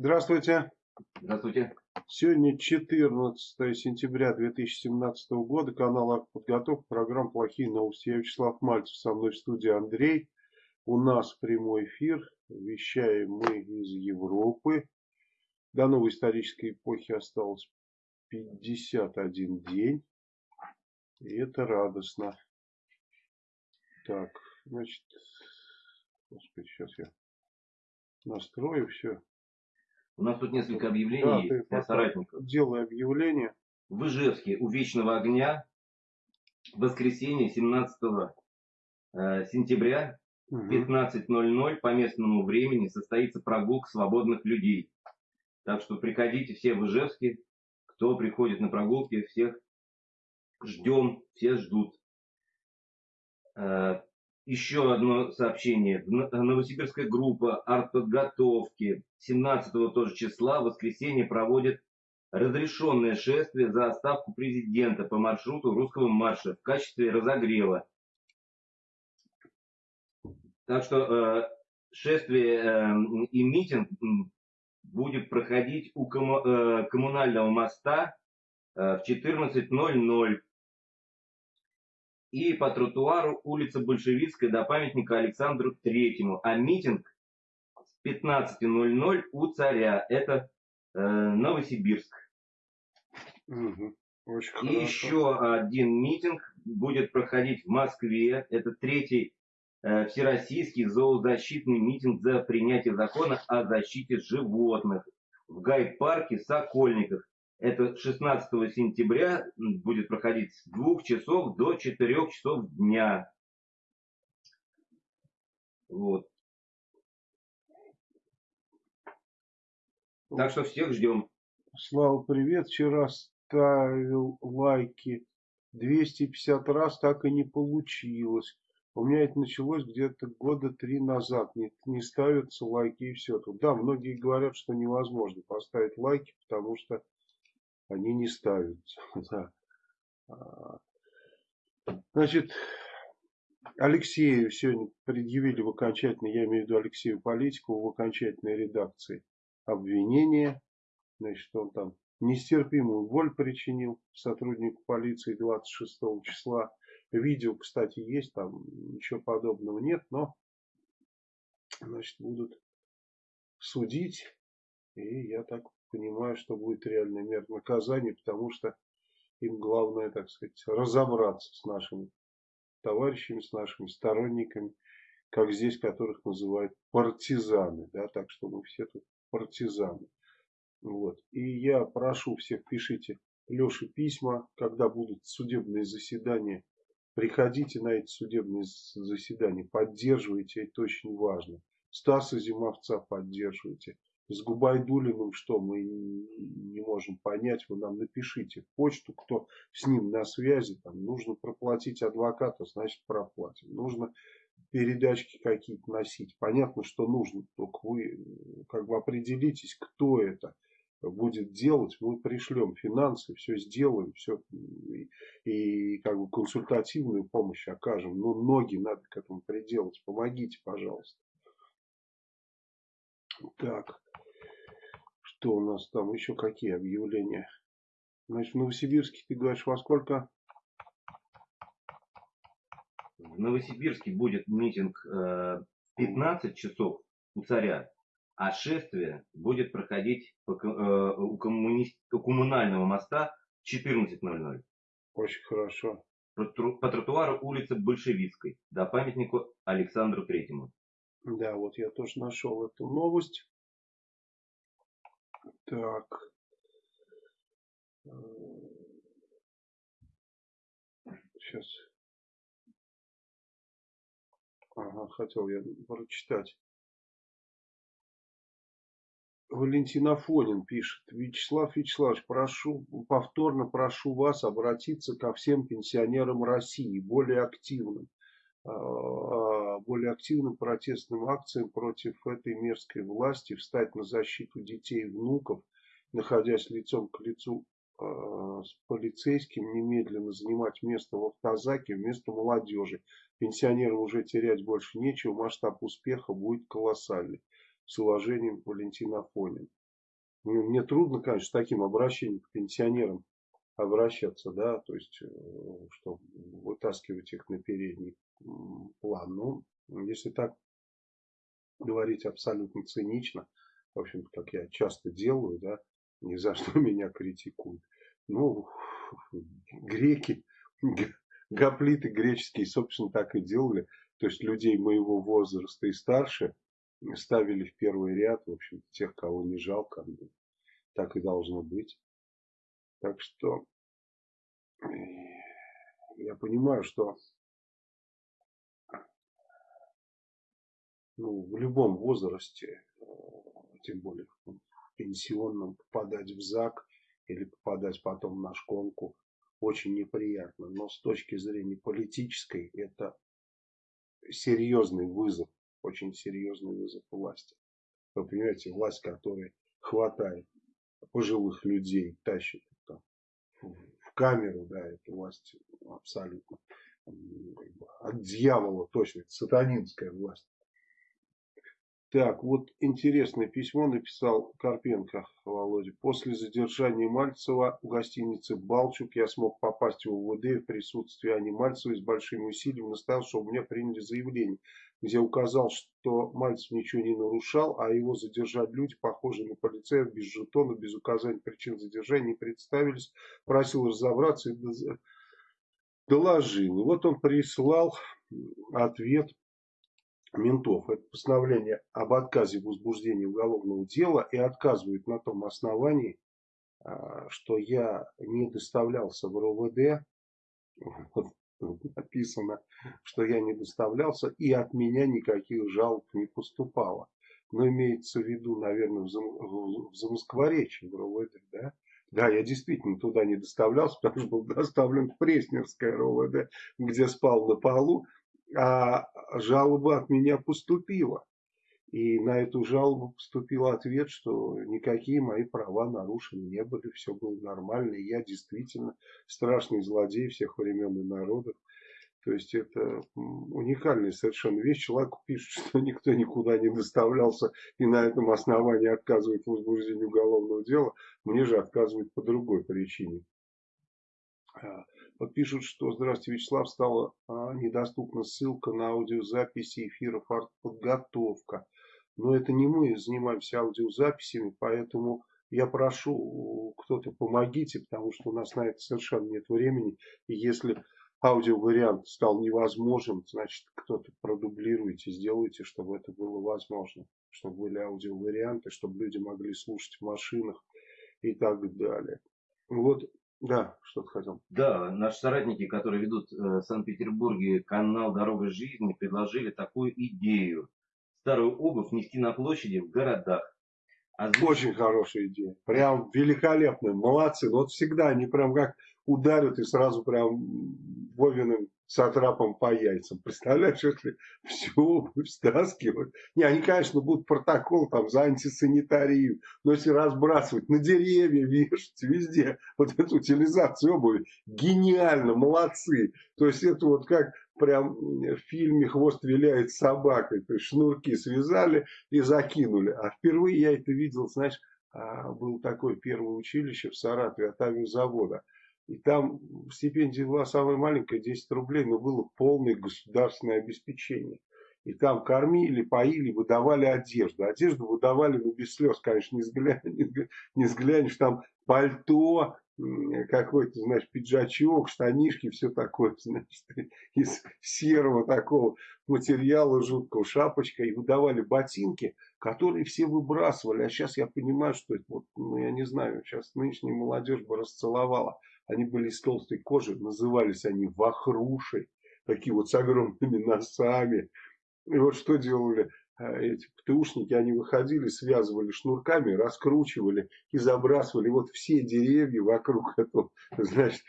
Здравствуйте. Здравствуйте. Сегодня 14 сентября 2017 года. Канал «Артподготовка». Программа «Плохие новости». Я Вячеслав Мальцев. Со мной в студии Андрей. У нас прямой эфир. Вещаем мы из Европы. До новой исторической эпохи осталось 51 день. И это радостно. Так, значит, господи, сейчас я настрою все. У нас тут несколько объявлений да, для соратников. Делаю объявление. В Ижевске у Вечного огня в воскресенье 17 э, сентября угу. 15.00 по местному времени состоится прогулка свободных людей. Так что приходите все в Ижевске, кто приходит на прогулки, всех ждем, все ждут. Э, еще одно сообщение. Новосибирская группа артподготовки 17 тоже числа в воскресенье проводит разрешенное шествие за отставку президента по маршруту русского марша в качестве разогрева. Так что э, шествие э, и митинг будет проходить у кому, э, коммунального моста э, в 14.00 и по тротуару улица Большевистская до памятника Александру Третьему. А митинг с 15.00 у царя. Это э, Новосибирск. Угу. Очень и хорошо. еще один митинг будет проходить в Москве. Это третий э, всероссийский зоозащитный митинг за принятие закона о защите животных в гайд-парке Сокольниках. Это 16 сентября будет проходить с 2 часов до 4 часов дня. Вот. Так что всех ждем. Слава, привет. Вчера ставил лайки 250 раз, так и не получилось. У меня это началось где-то года три назад. Не, не ставятся лайки и все. Тут, да, многие говорят, что невозможно поставить лайки, потому что они не ставятся. А, значит, Алексею сегодня предъявили в окончательной, я имею в виду Алексею Политикову, в окончательной редакции обвинение. Значит, он там нестерпимую боль причинил сотруднику полиции 26 числа. Видео, кстати, есть, там ничего подобного нет, но значит, будут судить. И я так понимаю, что будет реальная мера наказания, потому что им главное, так сказать, разобраться с нашими товарищами, с нашими сторонниками, как здесь, которых называют партизаны, да, так что мы все тут партизаны. Вот. И я прошу всех, пишите Леше письма, когда будут судебные заседания, приходите на эти судебные заседания, поддерживайте, это очень важно. Стаса Зимовца поддерживайте с Губайдулиным что мы не можем понять, вы нам напишите в почту, кто с ним на связи, там нужно проплатить адвоката, значит проплатим. Нужно передачки какие-то носить. Понятно, что нужно, только вы как бы определитесь, кто это будет делать, мы пришлем финансы, все сделаем, все и, и как бы консультативную помощь окажем. Но ноги надо к этому приделать. Помогите, пожалуйста. Так. Что у нас там еще какие объявления? Значит, в Новосибирске ты говоришь во сколько? В Новосибирске будет митинг э, в 15 часов у царя, а шествие будет проходить по, э, у, коммуни... у коммунального моста в 14.00. Очень хорошо. По, по тротуару улицы Большевицкой до памятнику Александру Третьему. Да, вот я тоже нашел эту новость. Так. Сейчас. Ага, хотел я прочитать. Валентин Афонин пишет. Вячеслав Вячеславович, прошу, повторно прошу вас обратиться ко всем пенсионерам России, более активным. А, более активным протестным акциям против этой мерзкой власти, встать на защиту детей и внуков, находясь лицом к лицу а, с полицейским, немедленно занимать место в автозаке вместо молодежи. Пенсионерам уже терять больше нечего, масштаб успеха будет колоссальный. С уважением, Валентин Афонин. мне трудно, конечно, с таким обращением к пенсионерам обращаться, да, то есть, э, что вытаскивать их на передний план. Ну, если так говорить абсолютно цинично, в общем-то, как я часто делаю, да, ни за что меня критикуют. Ну, греки, гоплиты греческие, собственно, так и делали. То есть людей моего возраста и старше ставили в первый ряд, в общем тех, кого не жалко. Так и должно быть. Так что э, я понимаю, что ну, в любом возрасте, э, тем более пенсионном, попадать в ЗАГ или попадать потом на шконку очень неприятно. Но с точки зрения политической это серьезный вызов, очень серьезный вызов власти. Вы понимаете, власть, которая хватает пожилых людей, тащит там, в камеру, да, это власть абсолютно от дьявола точно, сатанинская власть. Так, вот интересное письмо написал Карпенко Володя. После задержания Мальцева в гостинице «Балчук» я смог попасть в УВД в присутствии Ани Мальцевой с большими усилиями настоял, что у меня приняли заявление, где указал, что Мальцев ничего не нарушал, а его задержать люди, похожие на полицеев, без жетона, без указания причин задержания, не представились, просил разобраться и доложил. И вот он прислал ответ ментов. Это постановление об отказе в возбуждении уголовного дела и отказывают на том основании, а, что я не доставлялся в РОВД, написано, что я не доставлялся и от меня никаких жалоб не поступало. Но имеется в виду, наверное, в, зам, в Замоскворечье, в РОВД, да? Да, я действительно туда не доставлялся, потому что был доставлен в Преснерское РОВД, где спал на полу а жалоба от меня поступила. И на эту жалобу поступил ответ, что никакие мои права нарушены не были, все было нормально, и я действительно страшный злодей всех времен и народов. То есть это уникальная совершенно вещь. Человек пишет, что никто никуда не доставлялся и на этом основании отказывает в возбуждении уголовного дела. Мне же отказывают по другой причине. Вот пишут, что «Здравствуйте, Вячеслав, стала а, недоступна ссылка на аудиозаписи эфиров «Артподготовка». Но это не мы занимаемся аудиозаписями, поэтому я прошу, кто-то помогите, потому что у нас на это совершенно нет времени. И если аудиовариант стал невозможен, значит кто-то продублируйте, сделайте, чтобы это было возможно. Чтобы были аудиоварианты, чтобы люди могли слушать в машинах и так далее. Вот да, что-то хотел. Да, наши соратники, которые ведут э, в Санкт-Петербурге канал «Дорога жизни», предложили такую идею. Старую обувь нести на площади в городах. Озвучить... Очень хорошая идея. Прям великолепная. Молодцы. Вот всегда они прям как ударят и сразу прям Вовиным сатрапом по яйцам. Представляешь, если всю стаскивают. Не, они, конечно, будут протокол там за антисанитарию, но если разбрасывать на деревья, вешать везде вот эту утилизацию обуви, гениально, молодцы. То есть это вот как прям в фильме «Хвост виляет собакой». То есть шнурки связали и закинули. А впервые я это видел, знаешь, а, был такое первое училище в Саратове от авиазавода. И там стипендия была самая маленькая, 10 рублей, но было полное государственное обеспечение. И там кормили, поили, выдавали одежду. Одежду выдавали, ну, без слез, конечно, не взглянешь, не взглянешь там пальто, какой-то, знаешь, пиджачок, штанишки, все такое, значит, из серого такого материала жуткого, шапочка, и выдавали ботинки, которые все выбрасывали. А сейчас я понимаю, что это, вот, ну, я не знаю, сейчас нынешняя молодежь бы расцеловала. Они были из толстой кожи, назывались они вахруши, такие вот с огромными носами. И вот что делали э, эти птушники, они выходили, связывали шнурками, раскручивали и забрасывали. Вот все деревья вокруг этого, значит,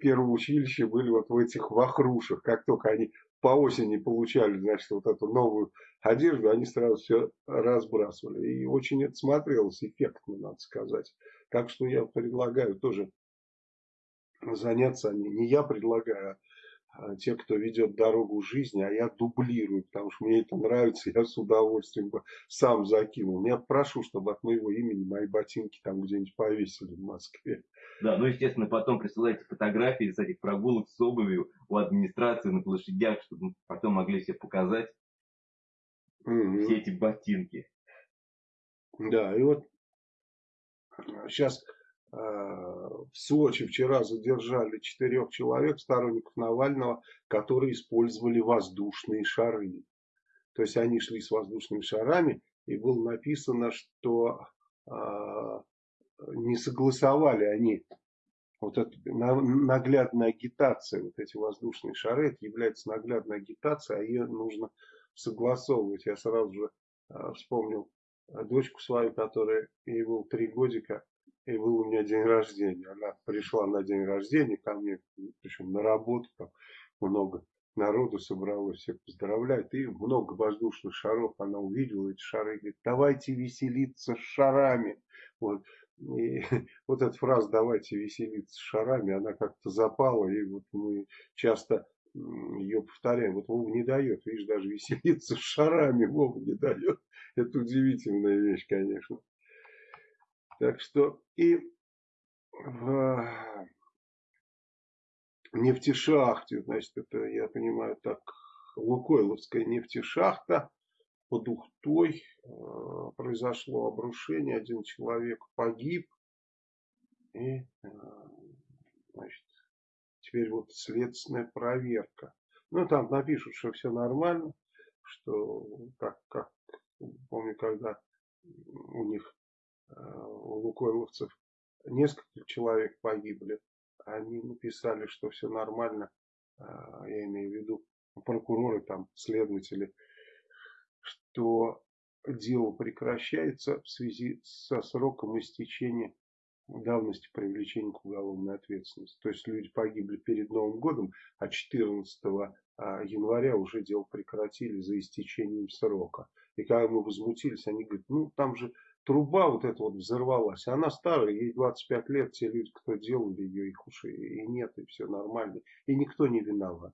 первого училища были вот в этих вахрушах. Как только они по осени получали, значит, вот эту новую одежду, они сразу все разбрасывали. И очень это смотрелось эффектно, надо сказать. Так что я предлагаю тоже заняться, не, не я предлагаю, а, те, кто ведет дорогу жизни, а я дублирую, потому что мне это нравится, я с удовольствием бы сам закинул. Я прошу, чтобы от моего имени мои ботинки там где-нибудь повесили в Москве. Да, ну, естественно, потом присылайте фотографии с этих прогулок с обувью у администрации на площадях, чтобы потом могли себе показать угу. все эти ботинки. Да, и вот сейчас Э, в Сочи вчера задержали четырех человек, сторонников Навального, которые использовали воздушные шары. То есть они шли с воздушными шарами, и было написано, что э, не согласовали они вот это наглядная агитация, вот эти воздушные шары, это является наглядной агитацией, а ее нужно согласовывать. Я сразу же э, вспомнил дочку свою, которая ей было три годика, и был у меня день рождения. Она пришла на день рождения ко мне, причем на работу, там много народу собралось, всех поздравляют, и много воздушных шаров она увидела, эти шары, и говорит, давайте веселиться с шарами. Вот. И вот эта фраза «давайте веселиться с шарами», она как-то запала, и вот мы часто ее повторяем. Вот Вова не дает, видишь, даже веселиться с шарами Вова не дает. Это удивительная вещь, конечно. Так что и в нефтешахте, значит, это, я понимаю, так, Лукойловская нефтешахта под Ухтой э, произошло обрушение, один человек погиб, и, э, значит, теперь вот следственная проверка. Ну, там напишут, что все нормально, что, как, как помню, когда у них у лукойловцев несколько человек погибли. Они написали, что все нормально. А, я имею в виду прокуроры, там, следователи, что дело прекращается в связи со сроком истечения давности привлечения к уголовной ответственности. То есть люди погибли перед Новым годом, а 14 а, января уже дело прекратили за истечением срока. И когда мы возмутились, они говорят, ну там же труба вот эта вот взорвалась. Она старая, ей 25 лет, те люди, кто делали ее, их уши и нет, и все нормально. И никто не виноват.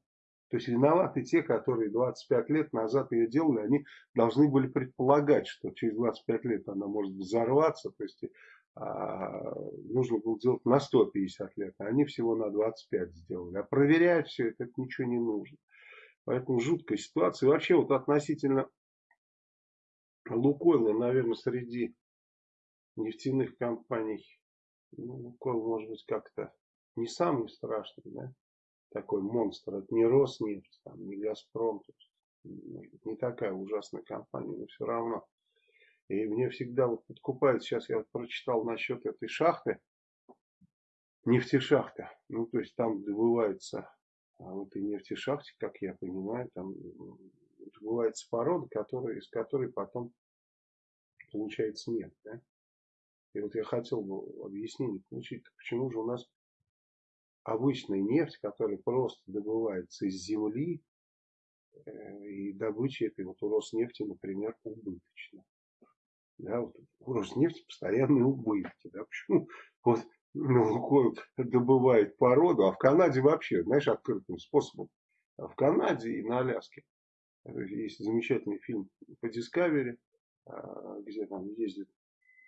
То есть виноваты те, которые 25 лет назад ее делали, они должны были предполагать, что через 25 лет она может взорваться, то есть а, нужно было делать на 150 лет, а они всего на 25 сделали. А проверять все это, это ничего не нужно. Поэтому жуткая ситуация. вообще вот относительно Лукойла, наверное, среди нефтяных компаний, ну, Лукойл может быть как-то не самый страшный, да, такой монстр. Это не Роснефть, там, не Газпром, то есть, не такая ужасная компания, но все равно. И мне всегда вот подкупает, сейчас я вот прочитал насчет этой шахты, нефтешахта. Ну, то есть там добывается а в этой нефтешахте, как я понимаю, там добывается порода, которая, из которой потом получается нефть. Да? И вот я хотел бы объяснение получить, почему же у нас обычная нефть, которая просто добывается из земли, э, и добыча этой вот у Роснефти, например, убыточна. Да, вот у Роснефти постоянные убытки. Да, почему вот ну, добывает породу, а в Канаде вообще, знаешь, открытым способом. А в Канаде и на Аляске есть замечательный фильм по Discovery, а, где там ездит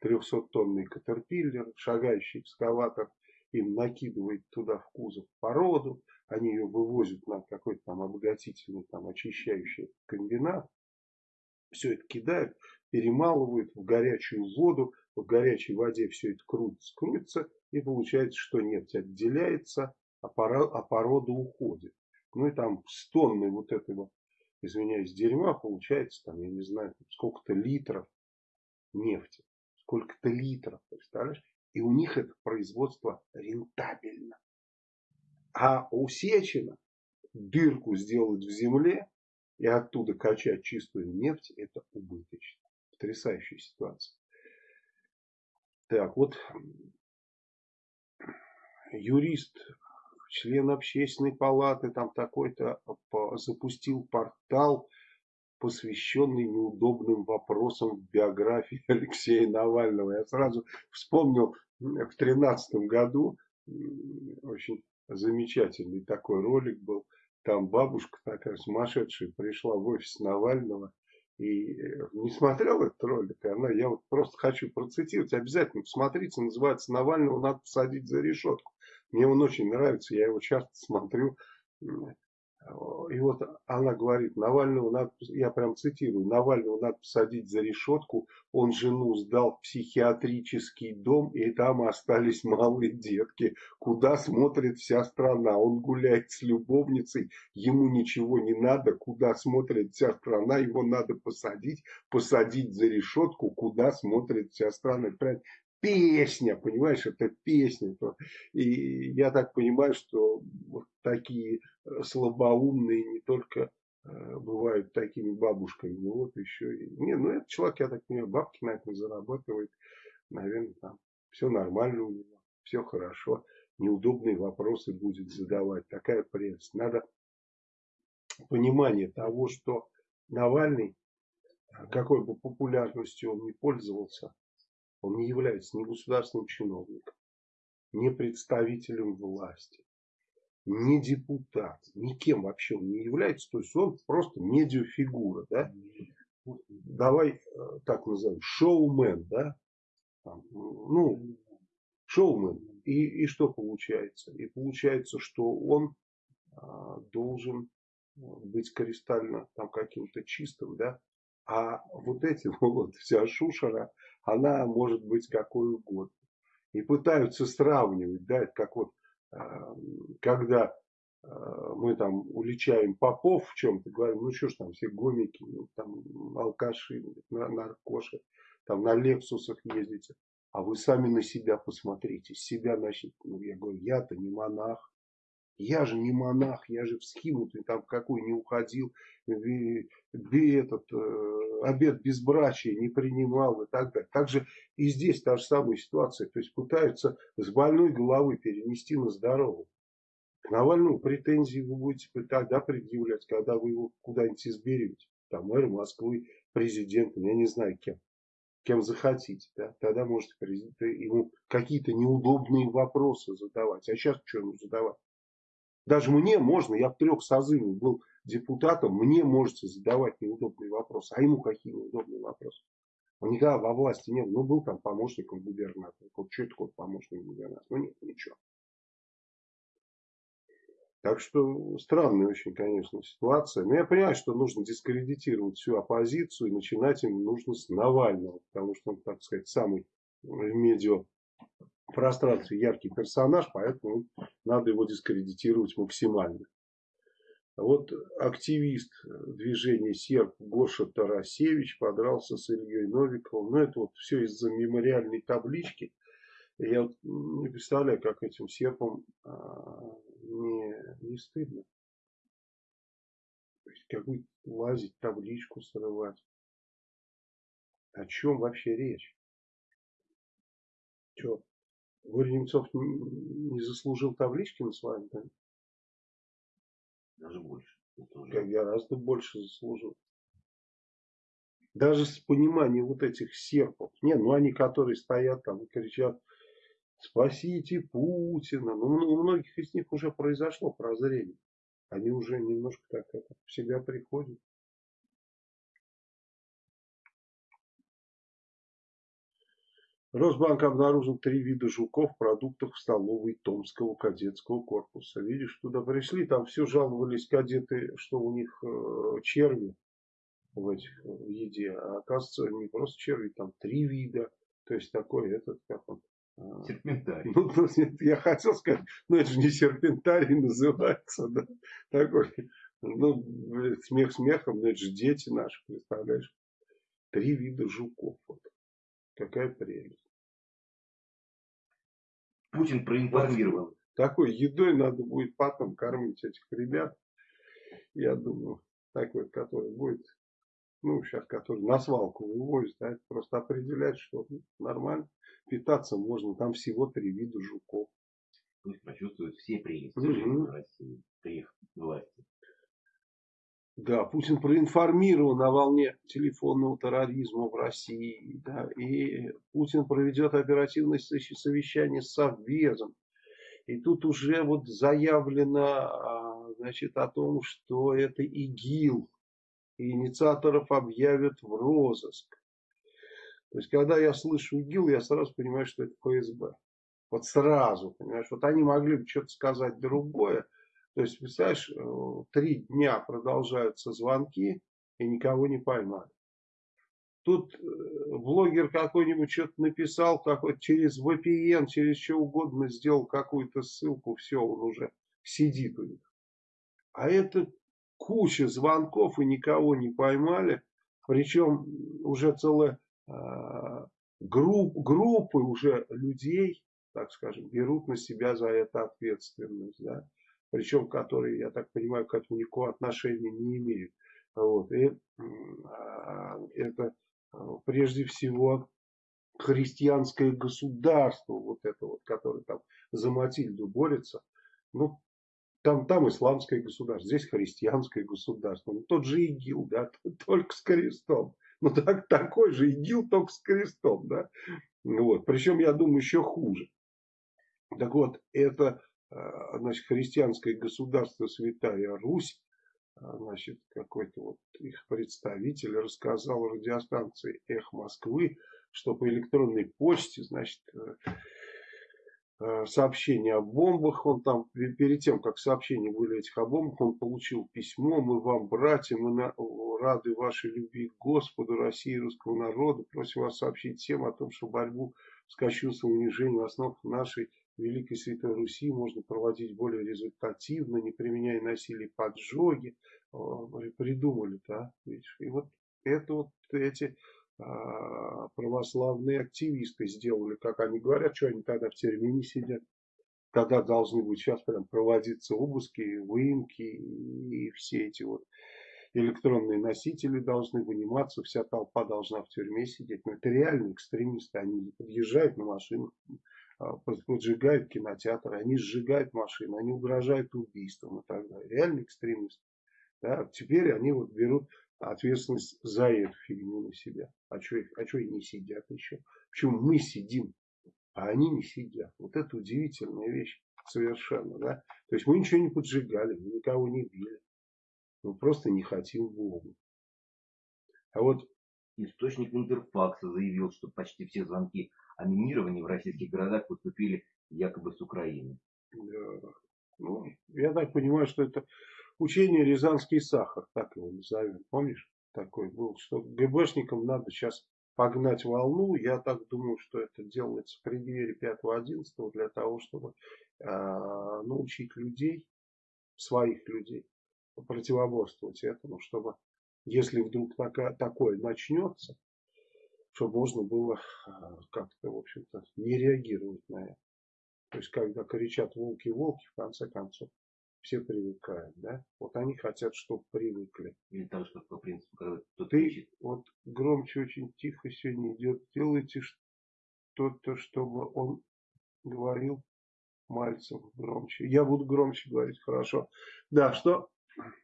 300-тонный катерпиллер, шагающий экскаватор, им накидывает туда в кузов породу, они ее вывозят на какой-то там обогатительный, там очищающий комбинат, все это кидают, перемалывают в горячую воду, в горячей воде все это крутится, крутится, и получается, что нефть отделяется, а, а порода уходит. Ну и там с тонны вот этого, извиняюсь, дерьма получается, там, я не знаю, сколько-то литров нефти сколько-то литров, представляешь? И у них это производство рентабельно. А у Сечина дырку сделать в земле и оттуда качать чистую нефть, это убыточно. Потрясающая ситуация. Так, вот юрист, член общественной палаты, там такой-то запустил портал посвященный неудобным вопросам в биографии Алексея Навального. Я сразу вспомнил в тринадцатом году очень замечательный такой ролик был. там бабушка такая сумасшедшая пришла в офис Навального и э, не смотрел этот ролик, она, я вот просто хочу процитировать, обязательно посмотрите, называется «Навального надо посадить за решетку». Мне он очень нравится, я его часто смотрю. И вот она говорит, Навального надо, я прям цитирую, Навального надо посадить за решетку, он жену сдал в психиатрический дом, и там остались малые детки. Куда смотрит вся страна? Он гуляет с любовницей, ему ничего не надо, куда смотрит вся страна, его надо посадить, посадить за решетку, куда смотрит вся страна песня, понимаешь, это песня. И я так понимаю, что вот такие э, слабоумные не только э, бывают такими бабушками, но вот еще и... Не, ну этот человек, я так понимаю, бабки на этом зарабатывает, наверное, там все нормально у него, все хорошо, неудобные вопросы будет задавать, такая прелесть. Надо понимание того, что Навальный, какой бы популярностью он не пользовался, он не является ни государственным чиновником, ни представителем власти, ни депутат, никем вообще он не является. То есть он просто медиафигура. Да? Давай э, так назовем, шоумен. Да? Ну, шоумен. И, и что получается? И получается, что он а, должен быть кристально там каким-то чистым, да, а вот эти вот вся шушера, она может быть какой угодно. И пытаются сравнивать, да, это как вот, а, когда а, мы там уличаем попов в чем-то, говорим, ну что ж там все гомики, ну, там алкаши, наркоши, там на лексусах ездите. А вы сами на себя посмотрите, себя начните. Ну, я говорю, я-то не монах, я же не монах, я же в схимутный там какой не уходил, где этот э, обед безбрачия не принимал и так далее. Также и здесь та же самая ситуация. То есть пытаются с больной головы перенести на здоровую. К Навальному претензии вы будете тогда предъявлять, когда вы его куда-нибудь изберете. Там мэр Москвы, президентом, я не знаю кем. Кем захотите. Да? Тогда можете ему какие-то неудобные вопросы задавать. А сейчас что ему задавать? Даже мне можно, я в трех созывах был депутатом, мне можете задавать неудобные вопросы. А ему какие неудобные вопросы? Он никогда во власти не был. Ну, был там помощником губернатора. Вот что такое помощник губернатора? Ну, нет, ничего. Так что странная очень, конечно, ситуация. Но я понимаю, что нужно дискредитировать всю оппозицию и начинать им нужно с Навального. Потому что он, так сказать, самый в медиа пространстве яркий персонаж, поэтому надо его дискредитировать максимально. Вот активист движения Серб Гоша Тарасевич подрался с Ильей Новиковым. Ну, это вот все из-за мемориальной таблички. Я вот не представляю, как этим серпам а, не, не стыдно. То есть, лазить, табличку срывать. О чем вообще речь? Что, Немцов не заслужил таблички на своем да? Даже больше. Как гораздо больше заслужил. Даже с пониманием вот этих серпов. Не, ну они, которые стоят там и кричат, спасите Путина. Ну, у многих из них уже произошло прозрение. Они уже немножко так это, в себя приходят. Росбанк обнаружил три вида жуков в продуктах в столовой Томского кадетского корпуса. Видишь, туда пришли, там все жаловались кадеты, что у них э, черви в этих в еде. А оказывается, не просто черви, там три вида. То есть такой этот, как он, э, Серпентарий. Ну, ну, я хотел сказать, ну это же не серпентарий называется, да, такой, ну, смех смехом, но это же дети наши, представляешь, три вида жуков, вот. Какая прелесть. Путин проинформировал. Такой едой надо будет потом кормить этих ребят. Я думаю, такой, который будет, ну, сейчас, который на свалку вывозит, да, просто определять, что нормально. Питаться можно, там всего три вида жуков. Пусть почувствуют все прелести угу. жизни в России при их власти. Да, Путин проинформирован о волне телефонного терроризма в России. Да, и Путин проведет оперативное совещание с Совбезом. И тут уже вот заявлено значит, о том, что это ИГИЛ, и инициаторов объявят в розыск. То есть, когда я слышу ИГИЛ, я сразу понимаю, что это ФСБ. Вот сразу, понимаешь, вот они могли бы что-то сказать другое. То есть, представляешь, э, три дня продолжаются звонки, и никого не поймали. Тут э, блогер какой-нибудь что-то написал, какой через VPN, через что угодно сделал какую-то ссылку, все, он уже сидит у них. А это куча звонков и никого не поймали. Причем уже целая э, групп, группы уже людей, так скажем, берут на себя за это ответственность. Да? Причем, которые, я так понимаю, к этому никакого отношения не имеют. Вот. И э, это прежде всего христианское государство, вот это вот, которое там за Матильду борется, ну, там, там исламское государство, здесь христианское государство. Ну, тот же ИГИЛ, да, только с крестом. Ну, так, такой же ИГИЛ, только с крестом, да. Вот. Причем, я думаю, еще хуже. Так вот, это а, значит, христианское государство Святая Русь, а, значит, какой-то вот их представитель рассказал радиостанции «Эх Москвы», что по электронной почте, значит, э, Э, сообщение о бомбах. Он там, перед тем, как сообщения были этих о бомбах, он получил письмо. Мы вам, братья, мы на, рады вашей любви к Господу, России и русского народа. Просим вас сообщить всем о том, что борьбу с кощунством унижением в основах нашей Великой Святой Руси можно проводить более результативно, не применяя насилие поджоги. Придумали-то, а? И вот это вот эти а, православные активисты сделали, как они говорят, что они тогда в термине сидят, когда должны быть сейчас прям проводиться обыски, выемки и все эти вот электронные носители должны выниматься, вся толпа должна в тюрьме сидеть. Но это реальные экстремисты, они подъезжают на машинах, поджигают кинотеатры, они сжигают машины, они угрожают убийством и так далее. Реальные экстремисты. Да? Теперь они вот берут ответственность за эту фигню на себя. А что, а они не сидят еще? Почему мы сидим, а они не сидят? Вот это удивительная вещь совершенно. Да? То есть мы ничего не поджигали, мы никого не били. Мы просто не хотим Бога. А вот источник Интерфакса заявил, что почти все звонки о минировании в российских городах поступили якобы с Украины. Да. Ну, я так понимаю, что это Учение «Рязанский сахар», так его назовем. Помнишь, такой был, что ГБшникам надо сейчас погнать волну. Я так думаю, что это делается в преддверии 5-11 для того, чтобы э, научить людей, своих людей, противоборствовать этому, чтобы, если вдруг такое начнется, чтобы можно было э, как-то, в общем-то, не реагировать на это. То есть, когда кричат волки-волки, в конце концов, все привыкают, да? Вот они хотят, чтобы привыкли. Или там, что по принципу, когда кто-то Ты ищет. вот громче очень тихо сегодня идет. Делайте что-то, чтобы он говорил Мальцев громче. Я буду громче говорить, хорошо. Да, что?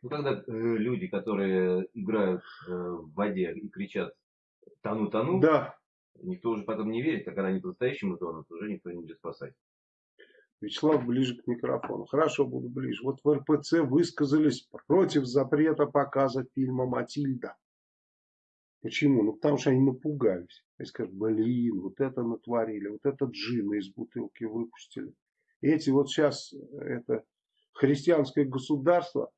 Ну, когда э, люди, которые играют э, в воде и кричат «тону, тону», да. никто уже потом не верит, а когда они по-настоящему тонут, уже никто не будет спасать. Вячеслав ближе к микрофону. Хорошо, буду ближе. Вот в РПЦ высказались против запрета показа фильма «Матильда». Почему? Ну, потому что они напугались. Они скажут, блин, вот это натворили, вот это джина из бутылки выпустили. Эти вот сейчас, это христианское государство,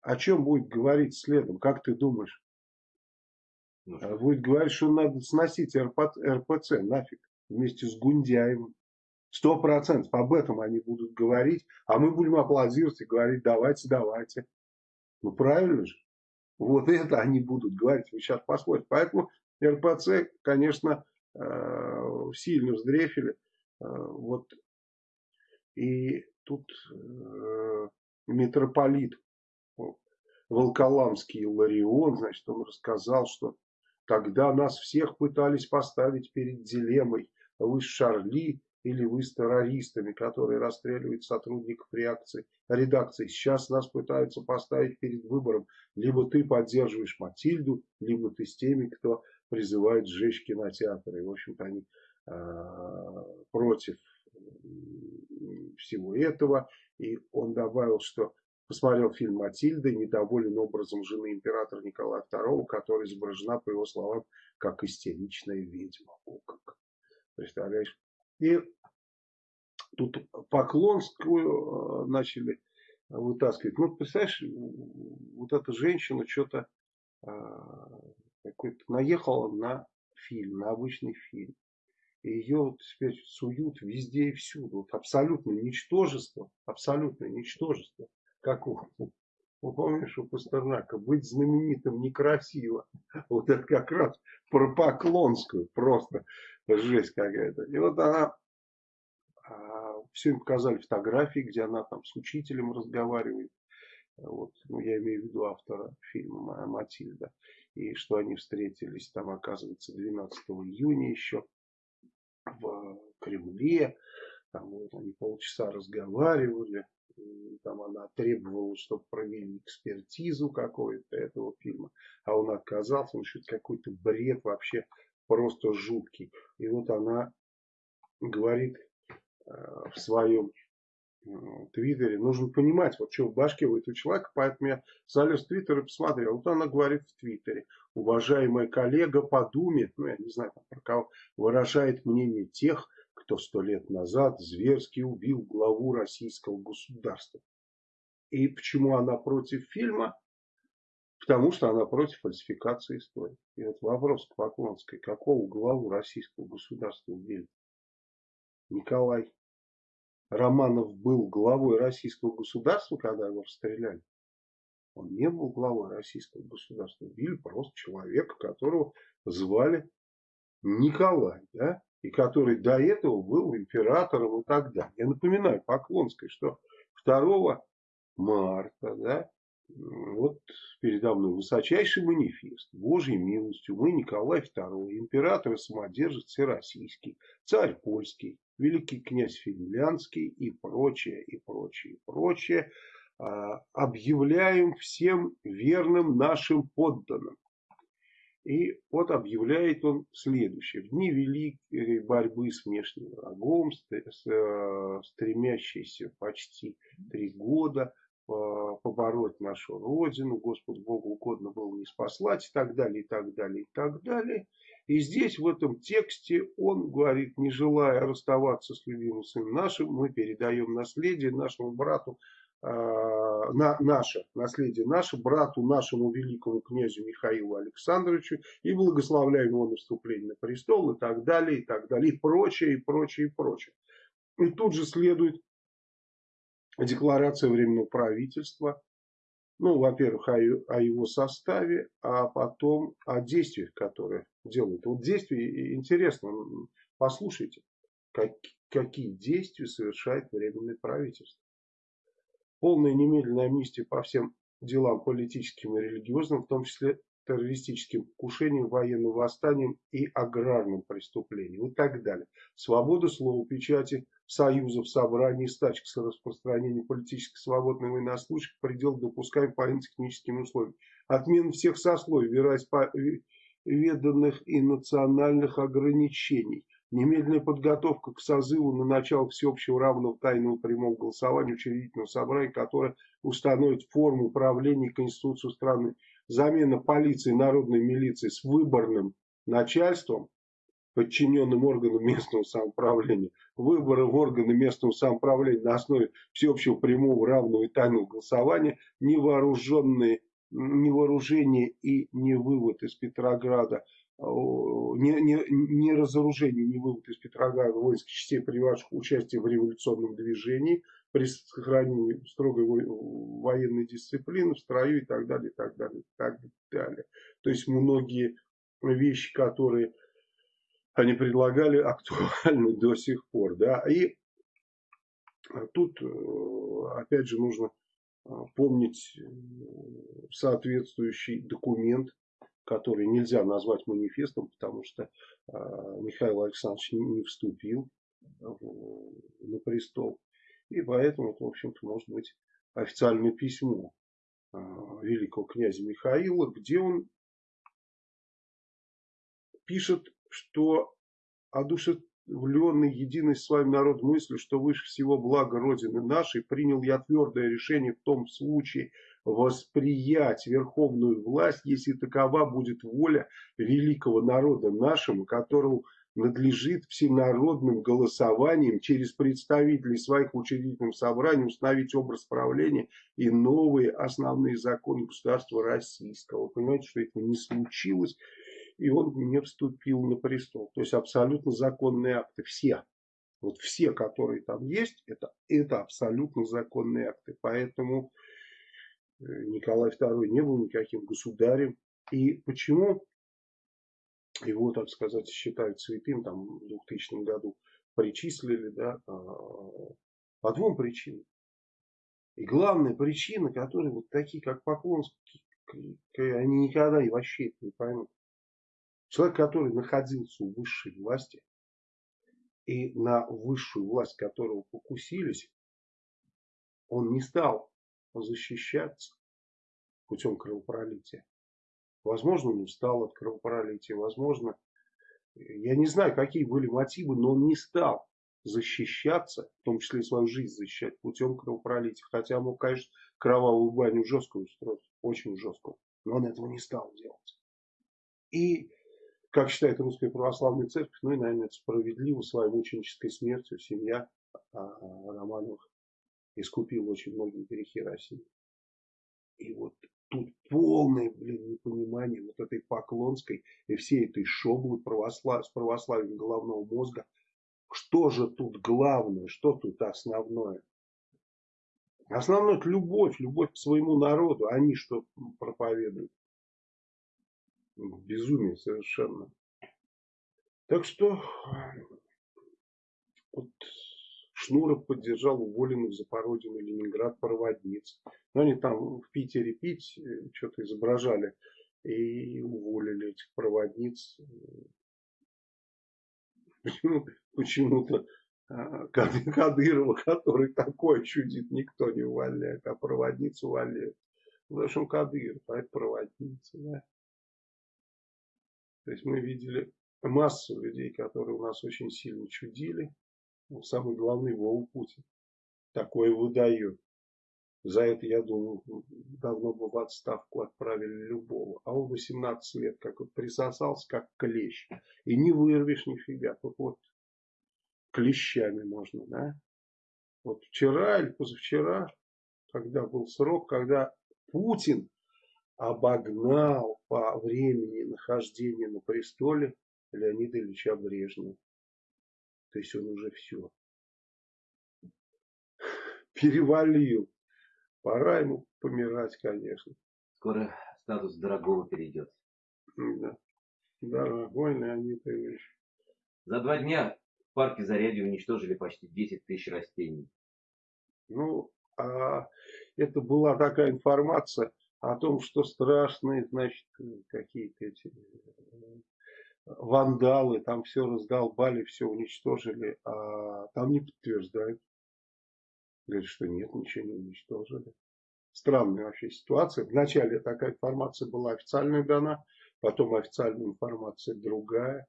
о чем будет говорить следом? Как ты думаешь? Будет говорить, что надо сносить РПЦ, РПЦ нафиг вместе с Гундяевым. Сто процентов об этом они будут говорить, а мы будем аплодировать и говорить, давайте, давайте. Ну, правильно же? Вот это они будут говорить, вы сейчас посмотрите. Поэтому РПЦ, конечно, э, сильно вздрефили. Э, вот. И тут э, митрополит Волколамский Ларион, значит, он рассказал, что тогда нас всех пытались поставить перед дилеммой. Вы с Шарли или вы с террористами, которые расстреливают сотрудников реакции, редакции. Сейчас нас пытаются поставить перед выбором. Либо ты поддерживаешь Матильду, либо ты с теми, кто призывает сжечь кинотеатры. И, в общем-то, они э, против всего этого. И он добавил, что посмотрел фильм «Матильда» и недоволен образом жены императора Николая II, которая изображена, по его словам, как истеричная ведьма. О, как. Представляешь? И тут Поклонскую э, начали вытаскивать. Ну, представляешь, вот эта женщина что-то э, какой-то наехала на фильм, на обычный фильм. И ее теперь суют везде и всюду. Вот абсолютное ничтожество, абсолютное ничтожество. Как у, ну, помнишь, у Пастернака, быть знаменитым некрасиво. Вот это как раз про Поклонскую, просто жесть какая-то. И вот она, а, все им показали фотографии, где она там с учителем разговаривает. Вот, ну, я имею в виду автора фильма Матильда. И что они встретились там, оказывается, 12 июня еще в Кремле. Там вот они полчаса разговаривали. Там она требовала, чтобы провели экспертизу какой-то этого фильма. А он отказался. Он что-то какой-то бред вообще просто жуткий. И вот она говорит э, в своем Твиттере, нужно понимать, вот что в башке у этого человека, поэтому я залез в Твиттер и посмотрел. Вот она говорит в Твиттере, уважаемая коллега по ну я не знаю про кого, выражает мнение тех, кто сто лет назад зверски убил главу российского государства. И почему она против фильма? Потому что она против фальсификации истории. И вот вопрос к Поклонской, какого главу российского государства убили? Николай Романов был главой российского государства, когда его расстреляли. Он не был главой российского государства. Убили просто человека, которого звали Николай, да, и который до этого был императором и так далее. Я напоминаю Поклонской, что 2 марта, да, вот передо мной высочайший манифест. Божьей милостью мы Николай II, император и самодержец всероссийский, царь польский, великий князь Финляндский и прочее, и прочее, и прочее, а, объявляем всем верным нашим подданным. И вот объявляет он следующее. В дни великой борьбы с внешним врагом, э, стремящейся почти три года побороть нашу Родину, Господу Богу угодно было не спаслать и так далее, и так далее, и так далее. И здесь в этом тексте он говорит, не желая расставаться с любимым сыном нашим, мы передаем наследие нашему брату, э, на, наше наследие наше, брату нашему великому князю Михаилу Александровичу и благословляем его наступление на престол и так далее, и так далее, и прочее, и прочее, и прочее. И тут же следует декларация Временного правительства, ну, во-первых, о, о его составе, а потом о действиях, которые делают. Вот действия, интересно, послушайте, как, какие действия совершает Временное правительство. Полная немедленная амнистия по всем делам политическим и религиозным, в том числе террористическим покушением, военным восстанием и аграрным преступлением и так далее. Свобода слова, печати, союзов, собраний, стачек с распространением политически свободных военнослужащих предел допускаем по техническим условиям. Отмена всех сословий, вероисповеданных и национальных ограничений. Немедленная подготовка к созыву на начало всеобщего равного тайного прямого голосования учредительного собрания, которое установит форму управления и конституцию страны. Замена полиции, народной милиции с выборным начальством подчиненным органам местного самоуправления, выборы в органы местного самоуправления на основе всеобщего прямого, равного и тайного голосования, невооруженные, невооружение и не вывод из Петрограда, не, не, не разоружение, не вывод из Петрограда воинских частей, приводящих участие в революционном движении, при сохранении строгой военной дисциплины в строю и так далее, и так далее, и так далее. То есть многие вещи, которые они предлагали, актуальны до сих пор. Да? И тут, э, опять же, нужно э, помнить э, соответствующий документ, который нельзя назвать манифестом, потому что Михаил Александрович не вступил на престол. И поэтому это, в общем-то, может быть официальное письмо великого князя Михаила, где он пишет что одушев... воодушевленный единой с вами народ мыслью, что выше всего блага Родины нашей, принял я твердое решение в том случае восприять верховную власть, если такова будет воля великого народа нашему, которому надлежит всенародным голосованием через представителей своих в учредительном собрании установить образ правления и новые основные законы государства российского. Понимаете, что это не случилось, и он не вступил на престол. То есть абсолютно законные акты, все. Вот все, которые там есть, это, это абсолютно законные акты. Поэтому Николай II не был никаким государем. И почему его, так сказать, считают святым там, в 2000 году, причислили да, а, по двум причинам. И главная причина, которая вот такие, как Поклонский, они никогда и вообще это не поймут. Человек, который находился у высшей власти, и на высшую власть которого покусились, он не стал защищаться путем кровопролития. Возможно, он устал от кровопролития, возможно, я не знаю, какие были мотивы, но он не стал защищаться, в том числе и свою жизнь защищать путем кровопролития. Хотя мог, конечно, кровавую баню жесткую устроить, очень жесткую, но он этого не стал делать. И, как считает Русская Православная Церковь, ну и, наверное, это справедливо, своей мученической смертью семья а, Романовых искупила очень многие грехи России. И вот тут полное, блин, непонимание вот этой Поклонской и всей этой шоблы православ... с православием головного мозга. Что же тут главное, что тут основное? Основное это любовь, любовь к своему народу. Они что проповедуют? Безумие совершенно. Так что вот Шнуров поддержал уволенных Запорожье и Ленинград проводниц. Но они там в Питере пить э, что-то изображали и уволили этих проводниц. Почему-то а, Кадырова, который такой чудит, никто не увольняет, а проводницу увольняют. В общем, Кадыров, а это проводница. Да? То есть мы видели массу людей, которые у нас очень сильно чудили, ну, самый главный Вова Путин. Такое выдает. За это, я думаю, давно бы в отставку отправили любого. А он 18 лет как вот присосался, как клещ. И не вырвешь нифига. Тут вот клещами можно, да? Вот вчера или позавчера, когда был срок, когда Путин обогнал по времени нахождения на престоле Леонида Ильича Брежнева. То есть он уже все перевалил. Пора ему помирать, конечно. Скоро статус дорогого перейдет. Да. Дорогой Леонид Ильич. За два дня в парке Зарядье уничтожили почти 10 тысяч растений. Ну, а это была такая информация о том, что страшные, значит, какие-то эти вандалы, там все раздолбали, все уничтожили, а там не подтверждают. Говорят, что нет, ничего не уничтожили. Странная вообще ситуация. Вначале такая информация была официальная дана, потом официальная информация другая.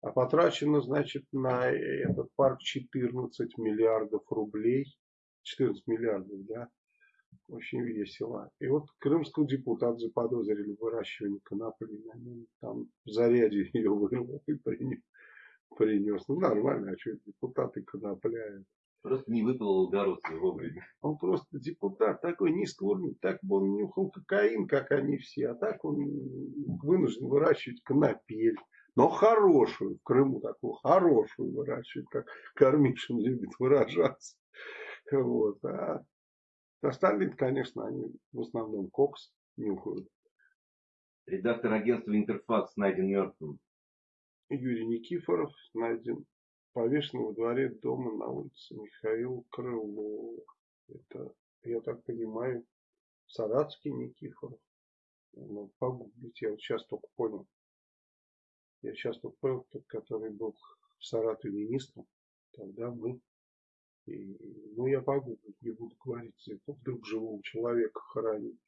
А потрачено, значит, на этот парк 14 миллиардов рублей. 14 миллиардов, да. Очень весело. И вот крымского депутата заподозрили в выращивании конопли. Там в заряде ее вырвал и принес. принес. Ну нормально, а что депутаты конопляют. Просто не выплыл Городский вовремя. Он просто депутат такой низкого уровня. Так бы он нюхал кокаин, как они все. А так он вынужден выращивать конопель. Но хорошую, в Крыму такую хорошую выращивать, как Кормишин любит выражаться. Вот. А Остальные, конечно, они в основном кокс нюхают. Редактор агентства Интерфакс найден мертвым. Юрий Никифоров найден повешен во дворе дома на улице Михаил Крылов. Это, я так понимаю, Саратский Никифоров. Ну, погуглить, я вот сейчас только понял. Я сейчас только понял, тот, который был в Саратове министром. Тогда мы и, ну, я погуглить, не буду говорить, это вдруг живого человека хоронить.